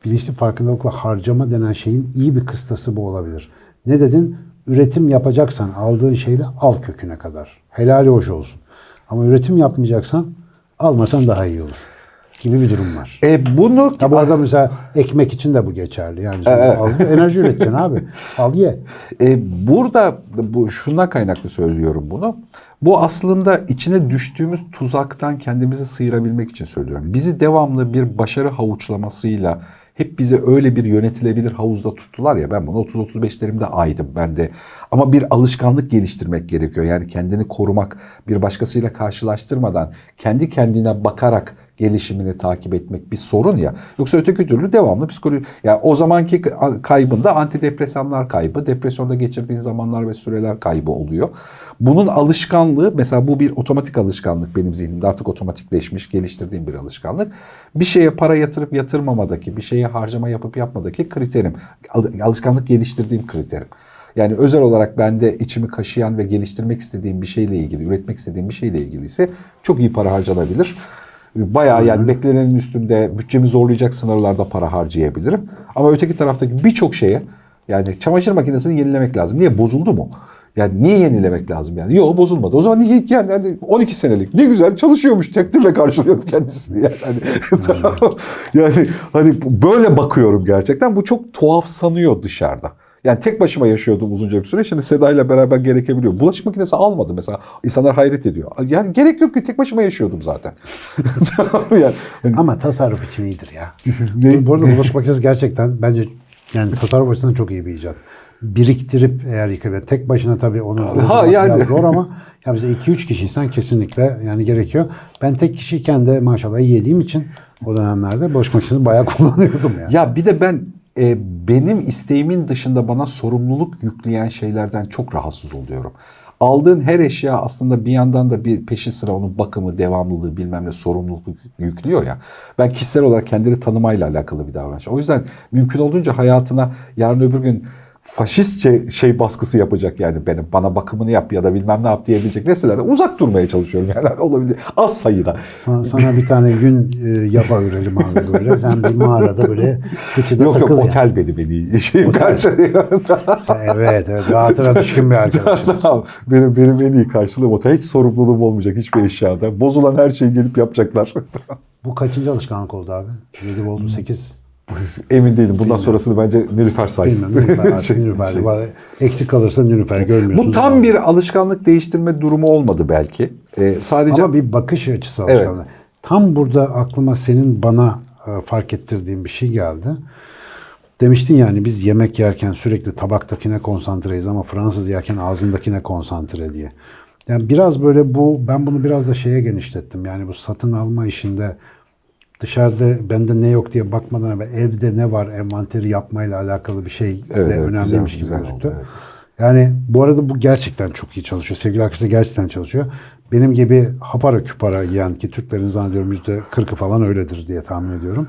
bilinçli farkındalıkla harcama denen şeyin iyi bir kıstası bu olabilir. Ne dedin? Üretim yapacaksan aldığın şeyle al köküne kadar. Helali hoş olsun. Ama üretim yapmayacaksan almasan daha iyi olur. Gibi bir durum var. E bunu Ya bu arada mesela ekmek için de bu geçerli. Yani sen al, enerji üreteceksin abi. Al ye. E, burada bu şuna kaynaklı söylüyorum bunu. Bu aslında içine düştüğümüz tuzaktan kendimizi sıyırabilmek için söylüyorum. Bizi devamlı bir başarı havuçlamasıyla hep bizi öyle bir yönetilebilir havuzda tuttular ya ben bunu 30-35'lerimde aydım ben de. Ama bir alışkanlık geliştirmek gerekiyor. Yani kendini korumak, bir başkasıyla karşılaştırmadan kendi kendine bakarak gelişimini takip etmek bir sorun ya. Yoksa öteki türlü devamlı psikoloji. Ya o zamanki kaybında antidepresanlar kaybı, depresyonda geçirdiğin zamanlar ve süreler kaybı oluyor. Bunun alışkanlığı mesela bu bir otomatik alışkanlık benim zihnimde artık otomatikleşmiş, geliştirdiğim bir alışkanlık. Bir şeye para yatırıp yatırmamadaki, bir şeye harcama yapıp yapmadaki kriterim. Al- Alışkanlık geliştirdiğim kriterim. Yani özel olarak bende içimi kaşıyan ve geliştirmek istediğim bir şeyle ilgili, üretmek istediğim bir şeyle ilgili ise çok iyi para harcanabilir. Bayağı yani beklenenin üstünde bütçemi zorlayacak sınırlarda para harcayabilirim. Ama öteki taraftaki birçok şeye yani çamaşır makinesini yenilemek lazım. Niye? Bozuldu mu? Yani niye yenilemek lazım yani? Yok bozulmadı. O zaman niye yani hani 12 senelik ne güzel çalışıyormuş takdirle karşılıyorum kendisini yani. Hani, yani hani böyle bakıyorum gerçekten. Bu çok tuhaf sanıyor dışarıda. Yani tek başıma yaşıyordum uzunca bir süre. Şimdi Seda ile beraber gerekebiliyor. Bulaşık makinesi almadım mesela. İnsanlar hayret ediyor. Yani gerek yok ki tek başıma yaşıyordum zaten. Yani. Hani Ama tasarruf için iyidir ya. Ne- Bu arada bulaşık makinesi gerçekten bence yani tasarruf açısından çok iyi bir icat. Biriktirip eğer yıkayıp tek başına tabii onu doldurmak yani. biraz zor ama ya bize 2-3 kişiysen kesinlikle yani gerekiyor. Ben tek kişiyken de maşallah yediğim için o dönemlerde bulaşık makinesini bayağı kullanıyordum ya. Ya bir de ben e, benim isteğimin dışında bana sorumluluk yükleyen şeylerden çok rahatsız oluyorum. Aldığın her eşya aslında bir yandan da bir peşi sıra onun bakımı, devamlılığı bilmem ne sorumluluk yüklüyor ya. Ben kişisel olarak kendini tanımayla alakalı bir davranış. O yüzden mümkün olduğunca hayatına yarın öbür gün faşistçe şey baskısı yapacak yani benim bana bakımını yap ya da bilmem ne yap diyebilecek nesnelerden uzak durmaya çalışıyorum yani olabildiği az sayıda. Sana, sana bir tane gün e, yapa ürelim abi böyle. Sen bir mağarada böyle kıçıda Yok yok takıl yani. otel beni beni şeyim karşılıyor. Evet evet rahatına düşkün bir arkadaşım. Tamam. benim benim en iyi karşılığım otel. Hiç sorumluluğum olmayacak hiçbir eşyada. Bozulan her şeyi gelip yapacaklar. Bu kaçıncı alışkanlık oldu abi? 7 oldu 8. Emin değilim. Bundan sonrasını bence Nilüfer saysın. Nilüfer Şey- Nilüfer. şey. Eksik kalırsa Nilüfer görmüyorsun. Bu tam bir alışkanlık değiştirme durumu olmadı belki. Ee, sadece Ama bir bakış açısı Evet. alışkanlığı. Tam burada aklıma senin bana e, fark ettirdiğin bir şey geldi. Demiştin yani biz yemek yerken sürekli tabaktakine konsantreyiz ama Fransız yerken ağzındakine konsantre diye. Yani biraz böyle bu ben bunu biraz da şeye genişlettim. Yani bu satın alma işinde dışarıda bende ne yok diye bakmadan evvel evde ne var envanteri yapmayla alakalı bir şey Evet, de evet, önemliymiş güzel, gibi gözüktü. evet. Yani bu arada bu gerçekten çok iyi çalışıyor. Sevgili arkadaşlar gerçekten çalışıyor. Benim gibi hapara küpara yiyen ki Türklerin zannediyorum yüzde kırkı falan öyledir diye tahmin ediyorum.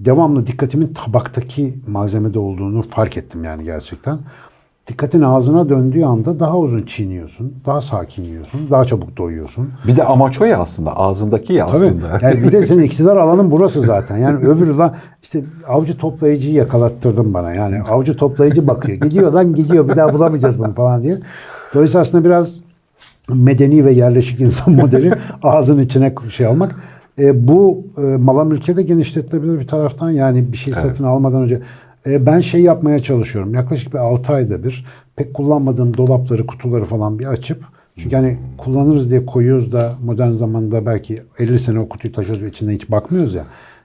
Devamlı dikkatimin tabaktaki malzemede olduğunu fark ettim yani gerçekten. Dikkatin ağzına döndüğü anda daha uzun çiğniyorsun, daha sakin yiyorsun, daha çabuk doyuyorsun. bir de amaç o ya aslında. Ağzındaki ya Tabii. aslında. Yani bir de senin iktidar alanın burası zaten. Yani öbürü lan işte avcı toplayıcıyı yakalattırdın bana. Yani avcı toplayıcı bakıyor. Gidiyor lan gidiyor bir daha bulamayacağız bunu falan diye. Dolayısıyla aslında biraz medeni ve yerleşik insan modeli ağzın içine şey almak. E, bu e, mala mülke de genişletilebilir bir taraftan. Yani bir şey satın almadan önce ben şey yapmaya çalışıyorum. Yaklaşık bir 6 ayda bir pek kullanmadığım dolapları, kutuları falan bir açıp çünkü hani kullanırız diye koyuyoruz da modern zamanda belki 50 sene o kutuyu taşıyoruz ve içinde hiç bakmıyoruz ya.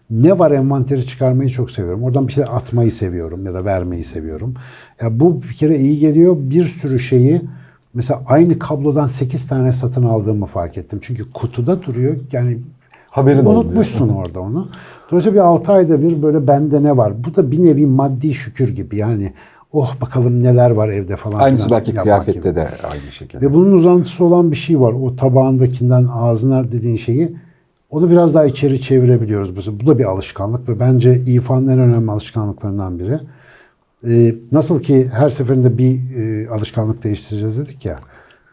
Ne var envanteri çıkarmayı çok seviyorum. Oradan bir şey atmayı seviyorum ya da vermeyi seviyorum. Ya bu bir kere iyi geliyor. Bir sürü şeyi mesela aynı kablodan 8 tane satın aldığımı fark ettim. Çünkü kutuda duruyor. Yani Haberin olmuyor. unutmuşsun orada onu. Dolayısıyla bir 6 ayda bir böyle bende ne var? Bu da bir nevi maddi şükür gibi. Yani oh bakalım neler var evde falan. Aynısı filan belki kıyafette gibi. de aynı şekilde. Ve bunun uzantısı olan bir şey var. O tabağındakinden ağzına dediğin şeyi onu biraz daha içeri çevirebiliyoruz. Mesela Bu da bir alışkanlık ve bence İFA'nın en önemli alışkanlıklarından biri. Ee, nasıl ki her seferinde bir e, alışkanlık değiştireceğiz dedik ya.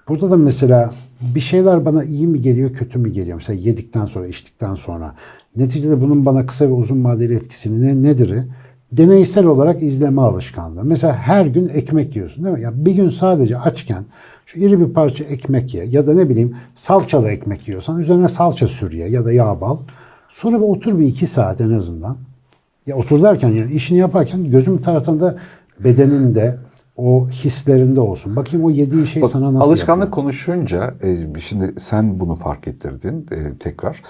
Burada da mesela bir şeyler bana iyi mi geliyor, kötü mü geliyor? Mesela yedikten sonra, içtikten sonra. Neticede bunun bana kısa ve uzun vadeli etkisini ne, nedir? Deneysel olarak izleme alışkanlığı. Mesela her gün ekmek yiyorsun değil mi? Ya bir gün sadece açken şu iri bir parça ekmek ye ya da ne bileyim salçalı ekmek yiyorsan üzerine salça sür ye ya da yağ bal. Sonra bir otur bir iki saat en azından. Ya otur derken yani işini yaparken gözüm tarafında bedeninde, o hislerinde olsun. Bakayım o yediği şey Bak, sana nasıl alışkanlık yapıyor? konuşunca, e, şimdi sen bunu fark ettirdin e, tekrar.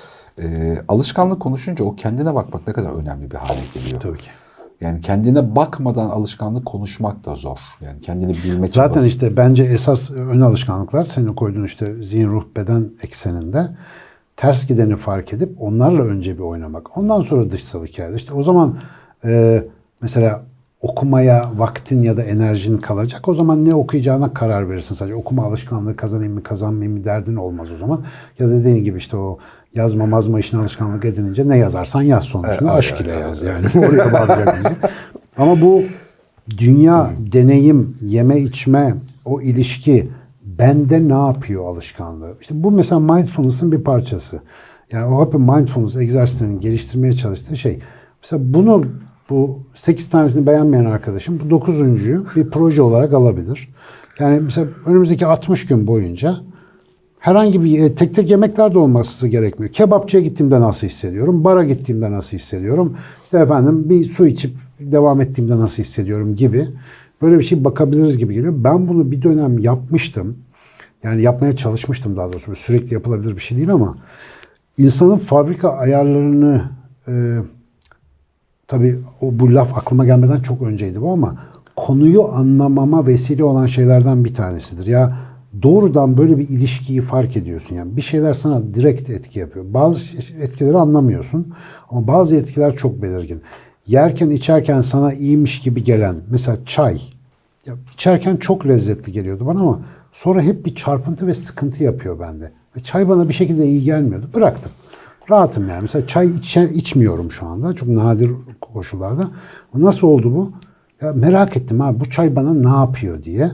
E, alışkanlık konuşunca o kendine bakmak ne kadar önemli bir hale geliyor. Tabii ki. Yani kendine bakmadan alışkanlık konuşmak da zor. Yani kendini bilmek Zaten basit. işte bence esas ön alışkanlıklar senin koyduğun işte zihin, ruh, beden ekseninde ters gideni fark edip onlarla önce bir oynamak. Ondan sonra dışsal hikaye. İşte o zaman e, mesela okumaya vaktin ya da enerjin kalacak. O zaman ne okuyacağına karar verirsin sadece. Okuma alışkanlığı kazanayım mı kazanmayayım mı derdin olmaz o zaman. Ya da dediğin gibi işte o yazma mazma işini alışkanlık edinince ne yazarsan yaz sonuçta. Evet, Aşk evet, ile evet, yaz yani. Oraya bağlayacaksın. Ama bu dünya, deneyim, yeme içme, o ilişki bende ne yapıyor alışkanlığı? İşte bu mesela mindfulness'ın bir parçası. Yani o hep mindfulness egzersizlerinin geliştirmeye çalıştığı şey. Mesela bunu bu 8 tanesini beğenmeyen arkadaşım bu 9.'yu bir proje olarak alabilir. Yani mesela önümüzdeki 60 gün boyunca herhangi bir e, tek tek yemekler de olması gerekmiyor. Kebapçıya gittiğimde nasıl hissediyorum? Bara gittiğimde nasıl hissediyorum? İşte efendim bir su içip devam ettiğimde nasıl hissediyorum gibi. Böyle bir şey bakabiliriz gibi geliyor. Ben bunu bir dönem yapmıştım. Yani yapmaya çalışmıştım daha doğrusu. Sürekli yapılabilir bir şey değil ama insanın fabrika ayarlarını e, tabii o bu laf aklıma gelmeden çok önceydi bu ama konuyu anlamama vesile olan şeylerden bir tanesidir. Ya doğrudan böyle bir ilişkiyi fark ediyorsun. Yani bir şeyler sana direkt etki yapıyor. Bazı etkileri anlamıyorsun ama bazı etkiler çok belirgin. Yerken içerken sana iyiymiş gibi gelen mesela çay. Ya içerken çok lezzetli geliyordu bana ama sonra hep bir çarpıntı ve sıkıntı yapıyor bende. Ve çay bana bir şekilde iyi gelmiyordu. Bıraktım. Rahatım yani. Mesela çay içe, içmiyorum şu anda. Çok nadir koşullarda. Nasıl oldu bu? Ya merak ettim ha bu çay bana ne yapıyor diye.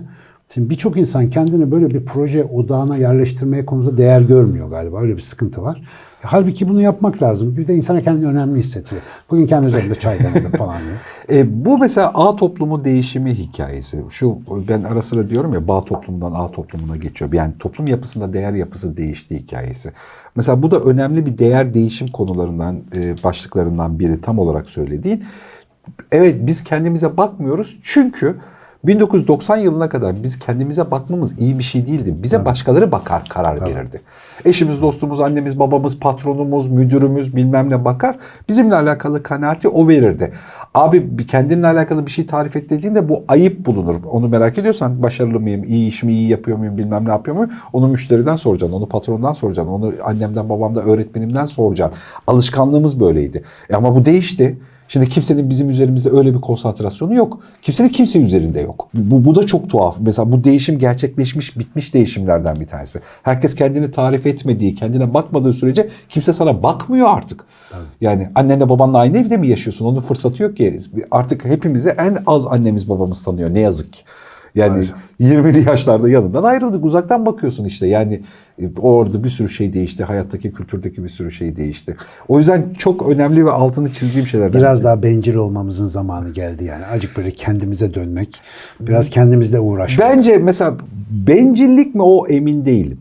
Şimdi birçok insan kendini böyle bir proje odağına yerleştirmeye konusunda değer görmüyor galiba. Öyle bir sıkıntı var. Halbuki bunu yapmak lazım. Bir de insana kendini önemli hissediyor. Bugün kendi üzerimde çay demledim falan diyor. E, bu mesela A toplumu değişimi hikayesi. Şu ben ara sıra diyorum ya bağ toplumundan A toplumuna geçiyor. Yani toplum yapısında değer yapısı değişti hikayesi. Mesela bu da önemli bir değer değişim konularından e, başlıklarından biri tam olarak söylediğin. Evet biz kendimize bakmıyoruz çünkü 1990 yılına kadar biz kendimize bakmamız iyi bir şey değildi. Bize başkaları bakar karar verirdi. Eşimiz, dostumuz, annemiz, babamız, patronumuz, müdürümüz bilmem ne bakar. Bizimle alakalı kanaati o verirdi. Abi bir kendinle alakalı bir şey tarif et dediğinde bu ayıp bulunur. Onu merak ediyorsan başarılı mıyım, iyi iş mi, iyi yapıyor muyum, bilmem ne yapıyor muyum? Onu müşteriden soracaksın, onu patrondan soracaksın, onu annemden, babamdan, öğretmenimden soracaksın. Alışkanlığımız böyleydi. E ama bu değişti. Şimdi kimsenin bizim üzerimizde öyle bir konsantrasyonu yok. Kimsenin kimse üzerinde yok. Bu, bu da çok tuhaf. Mesela bu değişim gerçekleşmiş, bitmiş değişimlerden bir tanesi. Herkes kendini tarif etmediği, kendine bakmadığı sürece kimse sana bakmıyor artık. Yani annenle babanla aynı evde mi yaşıyorsun? Onun fırsatı yok ki. Artık hepimizi en az annemiz babamız tanıyor ne yazık ki. Yani 20'li yaşlarda yanından ayrıldık. Uzaktan bakıyorsun işte. Yani e, orada bir sürü şey değişti. Hayattaki, kültürdeki bir sürü şey değişti. O yüzden çok önemli ve altını çizdiğim şeylerden. Biraz biri. daha bencil olmamızın zamanı geldi yani. Acık böyle kendimize dönmek, biraz kendimizle uğraşmak. Bence mesela bencillik mi o emin değilim.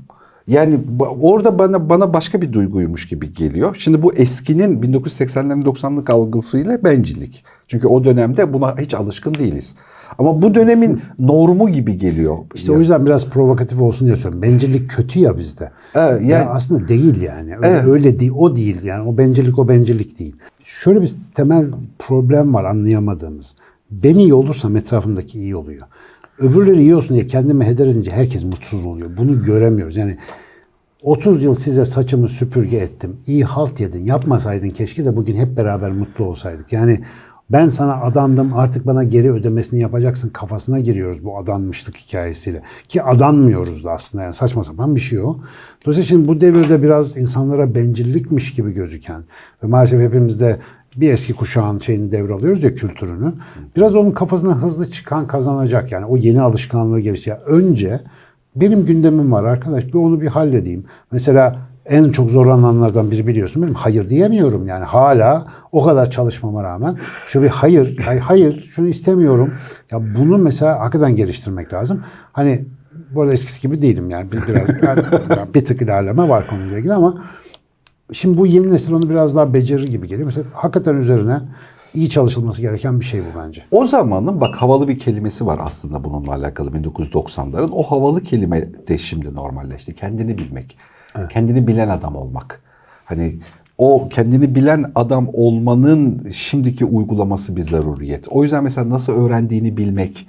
Yani orada bana bana başka bir duyguymuş gibi geliyor. Şimdi bu eskinin 1980'lerin 90'lık algısıyla bencillik. Çünkü o dönemde buna hiç alışkın değiliz. Ama bu dönemin normu gibi geliyor. İşte o yüzden biraz provokatif olsun diye söylüyorum. Bencillik kötü ya bizde. Evet, Ya yani- aslında değil yani. Öyle, Evet. öyle değil, o değil yani. O bencillik o bencillik değil. Şöyle bir temel problem var anlayamadığımız. Ben iyi olursam etrafımdaki iyi oluyor. Öbürleri iyi olsun diye kendimi heder edince herkes mutsuz oluyor. Bunu göremiyoruz. Yani 30 yıl size saçımı süpürge ettim. İyi halt yedin. Yapmasaydın keşke de bugün hep beraber mutlu olsaydık. Yani ben sana adandım artık bana geri ödemesini yapacaksın kafasına giriyoruz bu adanmışlık hikayesiyle. Ki adanmıyoruz da aslında yani saçma sapan bir şey o. Dolayısıyla şimdi bu devirde biraz insanlara bencillikmiş gibi gözüken ve maalesef hepimiz de bir eski kuşağın şeyini devralıyoruz ya kültürünü. Biraz onun kafasına hızlı çıkan kazanacak yani o yeni alışkanlığı geliştirecek. Önce benim gündemim var arkadaş bir onu bir halledeyim. Mesela en çok zorlananlardan biri biliyorsun benim hayır diyemiyorum yani hala o kadar çalışmama rağmen şu bir hayır hay- hayır şunu istemiyorum. Ya bunu mesela hakikaten geliştirmek lazım. Hani bu arada eskisi gibi değilim yani bir, biraz yani bir tık ilerleme var konuyla ilgili ama şimdi bu yeni nesil onu biraz daha becerir gibi geliyor. Mesela hakikaten üzerine iyi çalışılması gereken bir şey bu bence. O zamanın bak havalı bir kelimesi var aslında bununla alakalı 1990'ların. O havalı kelime de şimdi normalleşti. Kendini bilmek. Kendini bilen adam olmak. Hani o kendini bilen adam olmanın şimdiki uygulaması bir zaruriyet. O yüzden mesela nasıl öğrendiğini bilmek,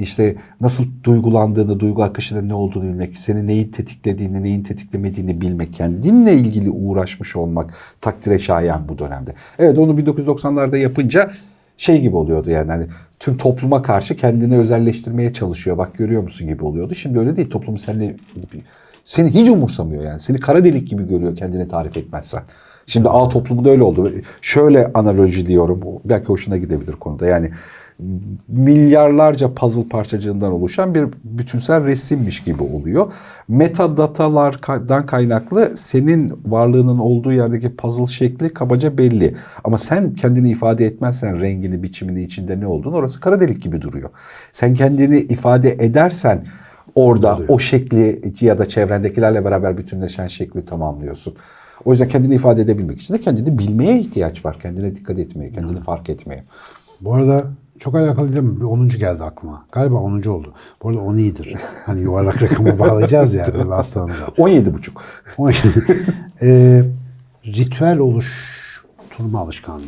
işte nasıl duygulandığını, duygu akışının ne olduğunu bilmek, seni neyi tetiklediğini, neyin tetiklemediğini bilmek, kendinle ilgili uğraşmış olmak takdire şayan bu dönemde. Evet onu 1990'larda yapınca şey gibi oluyordu yani hani tüm topluma karşı kendini özelleştirmeye çalışıyor. Bak görüyor musun gibi oluyordu. Şimdi öyle değil. Toplum seninle seni hiç umursamıyor yani. Seni kara delik gibi görüyor kendini tarif etmezsen. Şimdi A toplumunda öyle oldu. Şöyle analoji diyorum. Belki hoşuna gidebilir konuda. Yani milyarlarca puzzle parçacığından oluşan bir bütünsel resimmiş gibi oluyor. Metadatalardan kaynaklı senin varlığının olduğu yerdeki puzzle şekli kabaca belli. Ama sen kendini ifade etmezsen rengini, biçimini, içinde ne olduğunu orası kara delik gibi duruyor. Sen kendini ifade edersen orada o şekli ya da çevrendekilerle beraber bütünleşen şekli tamamlıyorsun. O yüzden kendini ifade edebilmek için de kendini bilmeye ihtiyaç var. Kendine dikkat etmeye, kendini fark etmeye. Bu arada çok alakalı değil mi? Bir 10. geldi aklıma. Galiba 10. oldu. Bu arada 10 iyidir. Hani yuvarlak rakamı bağlayacağız ya böyle bir hastalığımıza. 17 buçuk. Eee, ritüel oluşturma alışkanlığı.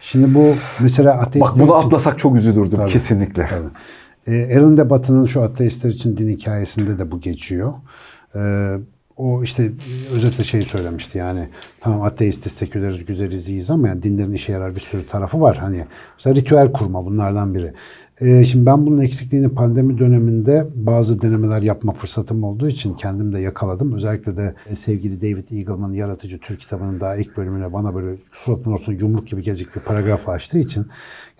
Şimdi bu mesela Bak ateistler bunu için- atlasak çok üzülürdüm Tabii. kesinlikle. Tabii. Ee, Alan de Batı'nın şu ateistler için din hikayesinde de bu geçiyor. Ee, o işte özetle şey söylemişti yani tamam ateistiz, seküleriz, güzeliz, iyiyiz ama yani dinlerin işe yarar bir sürü tarafı var. Hani mesela ritüel kurma bunlardan biri. Ee, şimdi ben bunun eksikliğini pandemi döneminde bazı denemeler yapma fırsatım olduğu için kendim de yakaladım. Özellikle de e, sevgili David Eagleman'ın Yaratıcı Türk kitabının daha ilk bölümüne bana böyle suratın ortasına yumruk gibi gelecek bir paragraf açtığı için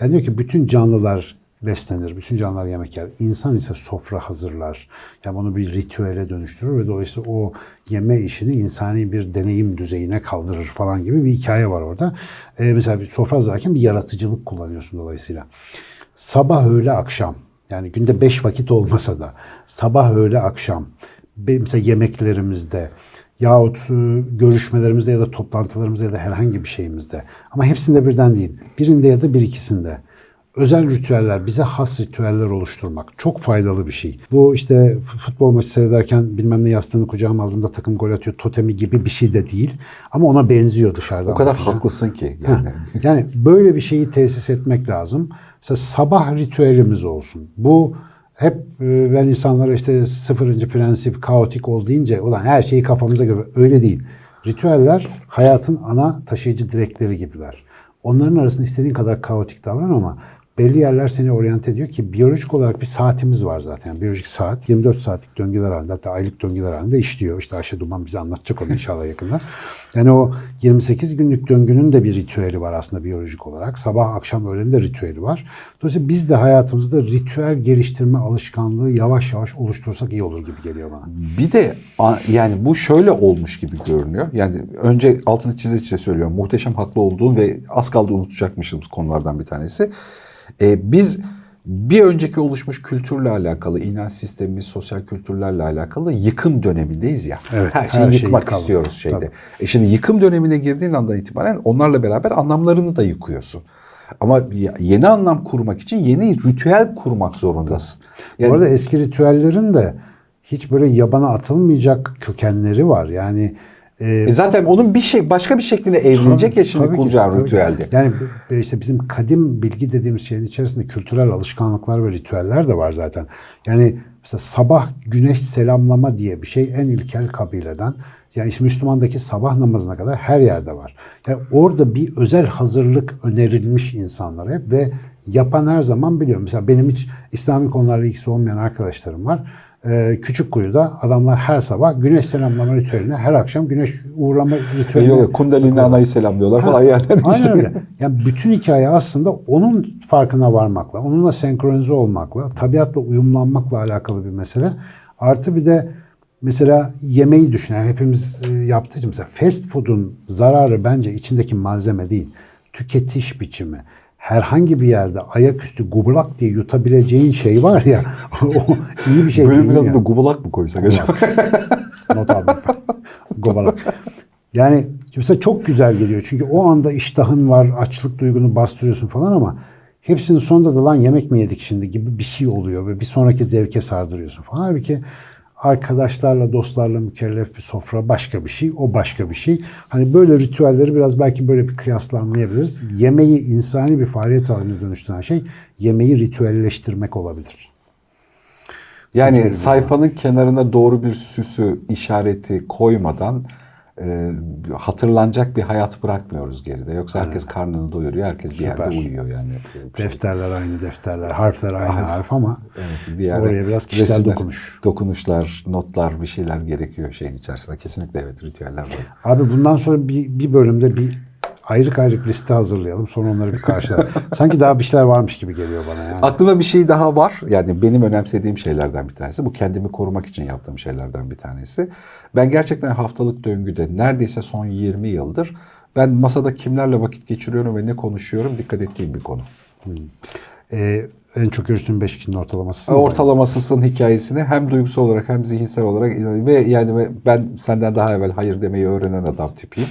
yani diyor ki bütün canlılar beslenir. Bütün canlılar yemek yer. İnsan ise sofra hazırlar. Yani bunu bir ritüele dönüştürür ve dolayısıyla o yeme işini insani bir deneyim düzeyine kaldırır falan gibi bir hikaye var orada. Ee, mesela bir sofra hazırlarken bir yaratıcılık kullanıyorsun dolayısıyla. Sabah, öğle, akşam. Yani günde beş vakit olmasa da sabah, öğle, akşam. Mesela yemeklerimizde yahut e, görüşmelerimizde ya da toplantılarımızda ya da herhangi bir şeyimizde. Ama hepsinde birden değil. Birinde ya da bir ikisinde. Özel ritüeller, bize has ritüeller oluşturmak çok faydalı bir şey. Bu işte futbol maçı seyrederken bilmem ne yastığını kucağıma aldığımda takım gol atıyor totemi gibi bir şey de değil. Ama ona benziyor dışarıdan. O kadar bakınca. haklısın ki yani. Yani böyle bir şeyi tesis etmek lazım. Mesela sabah ritüelimiz olsun. Bu hep e, ben insanlara işte sıfırıncı prensip, kaotik ol deyince ulan her şeyi kafamıza göre öyle değil. Ritüeller hayatın ana taşıyıcı direkleri gibiler. Onların arasında istediğin kadar kaotik davran ama belli yerler seni oryante ediyor ki biyolojik olarak bir saatimiz var zaten. Yani biyolojik saat 24 saatlik döngüler halinde hatta aylık döngüler halinde işliyor. İşte Ayşe Duman bize anlatacak onu inşallah yakında. Yani o 28 günlük döngünün de bir ritüeli var aslında biyolojik olarak. Sabah akşam öğlenin de ritüeli var. Dolayısıyla biz de hayatımızda ritüel geliştirme alışkanlığı yavaş yavaş oluştursak iyi olur gibi geliyor bana. Bir de yani bu şöyle olmuş gibi görünüyor. Yani önce altını çize çize söylüyorum. Muhteşem haklı olduğum ve az kaldı unutacakmışız konulardan bir tanesi. Ee, biz bir önceki oluşmuş kültürle alakalı, inanç sistemimiz, sosyal kültürlerle alakalı yıkım dönemindeyiz ya. Evet, her şeyi her yıkmak yıkalım. istiyoruz şeyde. Tabii. E şimdi yıkım dönemine girdiğin andan itibaren onlarla beraber anlamlarını da yıkıyorsun. Ama yeni anlam kurmak için yeni ritüel kurmak zorundasın. Yani Bu arada eski ritüellerin de hiç böyle yabana atılmayacak kökenleri var. Yani e, E zaten onun bir şey başka bir şekilde evlenecek ya şimdi kuracağın ritüelde. Yani işte bizim kadim bilgi dediğimiz şeyin içerisinde kültürel alışkanlıklar ve ritüeller de var zaten. Yani mesela sabah güneş selamlama diye bir şey en ilkel kabileden. Yani işte Müslümandaki sabah namazına kadar her yerde var. Yani orada bir özel hazırlık önerilmiş insanlara hep ve yapan her zaman biliyor. Mesela benim hiç İslami konularla ilgisi olmayan arkadaşlarım var. Ee, küçük kuyuda adamlar her sabah güneş selamlama ritüeline her akşam güneş uğurlama ritüeline yok Kundalini anayı selamlıyorlar falan yani. Aynen İşte- öyle. Yani bütün hikaye aslında onun farkına varmakla, onunla senkronize olmakla, tabiatla uyumlanmakla alakalı bir mesele. Artı bir de mesela yemeği düşün. Yani hepimiz e, yaptığı için mesela fast food'un zararı bence içindeki malzeme değil. Tüketiş biçimi. Herhangi bir yerde ayaküstü gubulak diye yutabileceğin şey var ya o iyi bir şey Bölümün değil. adını yani. Gubalak mı koysak acaba? Not aldım. Gobalak. Yani mesela çok güzel geliyor. Çünkü o anda iştahın var, açlık duygunu bastırıyorsun falan ama hepsinin sonunda da lan yemek mi yedik şimdi gibi bir şey oluyor ve bir sonraki zevke sardırıyorsun falan. Halbuki arkadaşlarla, dostlarla mükellef bir sofra başka bir şey, o başka bir şey. Hani böyle ritüelleri biraz belki böyle bir kıyasla anlayabiliriz. Yemeği insani bir faaliyet haline dönüştüren şey yemeği ritüelleştirmek olabilir. Yani sayfanın kenarına doğru bir süsü, işareti koymadan e, hatırlanacak bir hayat bırakmıyoruz geride. Yoksa herkes karnını doyuruyor, herkes bir yerde Süper. uyuyor yani. Defterler aynı defterler, harfler aynı harf ama Evet, bir yerde oraya biraz kişisel resimler, dokunuş. Dokunuşlar, notlar, bir şeyler gerekiyor şeyin içerisinde. Kesinlikle evet ritüeller var. Abi bundan sonra bir, bir bölümde bir ayrık ayrık liste hazırlayalım. Sonra onları bir karşılayalım. Sanki daha bir şeyler varmış gibi geliyor bana yani. Aklımda bir şey daha var. Yani benim önemsediğim şeylerden bir tanesi. Bu kendimi korumak için yaptığım şeylerden bir tanesi. Ben gerçekten haftalık döngüde neredeyse son 20 yıldır ben masada kimlerle vakit geçiriyorum ve ne konuşuyorum dikkat ettiğim bir konu. Ee, en çok görüştüğüm 5 kişinin ortalaması. Ortalamasızın hikayesini hem duygusal olarak hem zihinsel olarak ve yani ben senden daha evvel hayır demeyi öğrenen adam tipiyim.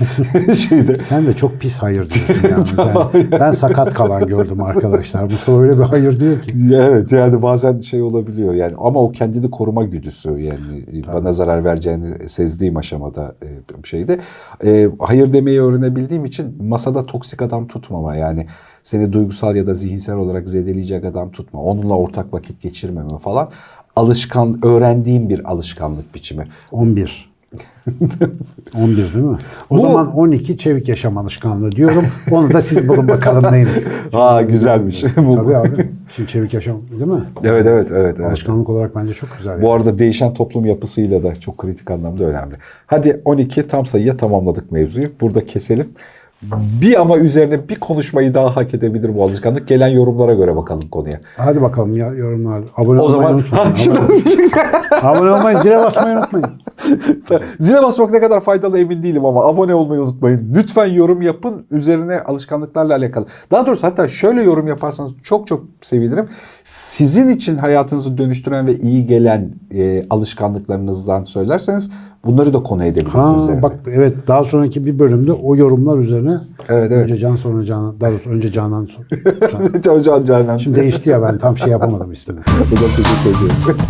Şeyde Sen de çok pis hayır diyorsun yalnız. Ben, ben sakat kalan gördüm arkadaşlar. Mustafa öyle bir hayır diyor ki. Evet yani bazen şey olabiliyor yani ama o kendini koruma güdüsü yani bana zarar vereceğini sezdiğim aşamada e, şeyde. E, hayır demeyi öğrenebildiğim için masada toksik adam tutmama yani seni duygusal ya da zihinsel olarak zedeleyecek adam tutma. Onunla ortak vakit geçirmeme falan alışkan öğrendiğim bir alışkanlık biçimi. 11. 11 değil mi? O Bu- zaman 12 çevik yaşam alışkanlığı diyorum. Onu da siz bulun bakalım neymiş. Aa güzelmiş. Tabii abi. Şimdi çevik yaşam değil mi? Evet evet evet. evet. Alışkanlık olarak bence çok güzel. Bu arada değişen toplum yapısıyla da çok kritik anlamda önemli. Hadi 12 tam sayıya tamamladık mevzuyu. Burada keselim. Bir ama üzerine bir konuşmayı daha hak edebilir bu alışkanlık. Gelen yorumlara göre bakalım konuya. Hadi bakalım ya yorumlar. Abone O olmayı zaman unutmayın. Abone, abone olmayı, zile basmayı unutmayın. Zile basmak ne kadar faydalı emin değilim ama abone olmayı unutmayın. Lütfen yorum yapın üzerine alışkanlıklarla alakalı. Daha doğrusu hatta şöyle yorum yaparsanız çok çok sevinirim. Sizin için hayatınızı dönüştüren ve iyi gelen e, alışkanlıklarınızdan söylerseniz bunları da konu edebiliriz Ha üzerine. bak evet daha sonraki bir bölümde o yorumlar üzerine Evet evet. önce Can sonra Canan daha doğrusu önce Canan sonra Can. Can Canan. Şimdi değişti ya ben tam şey yapamadım ismini. Hocam teşekkür ediyorum.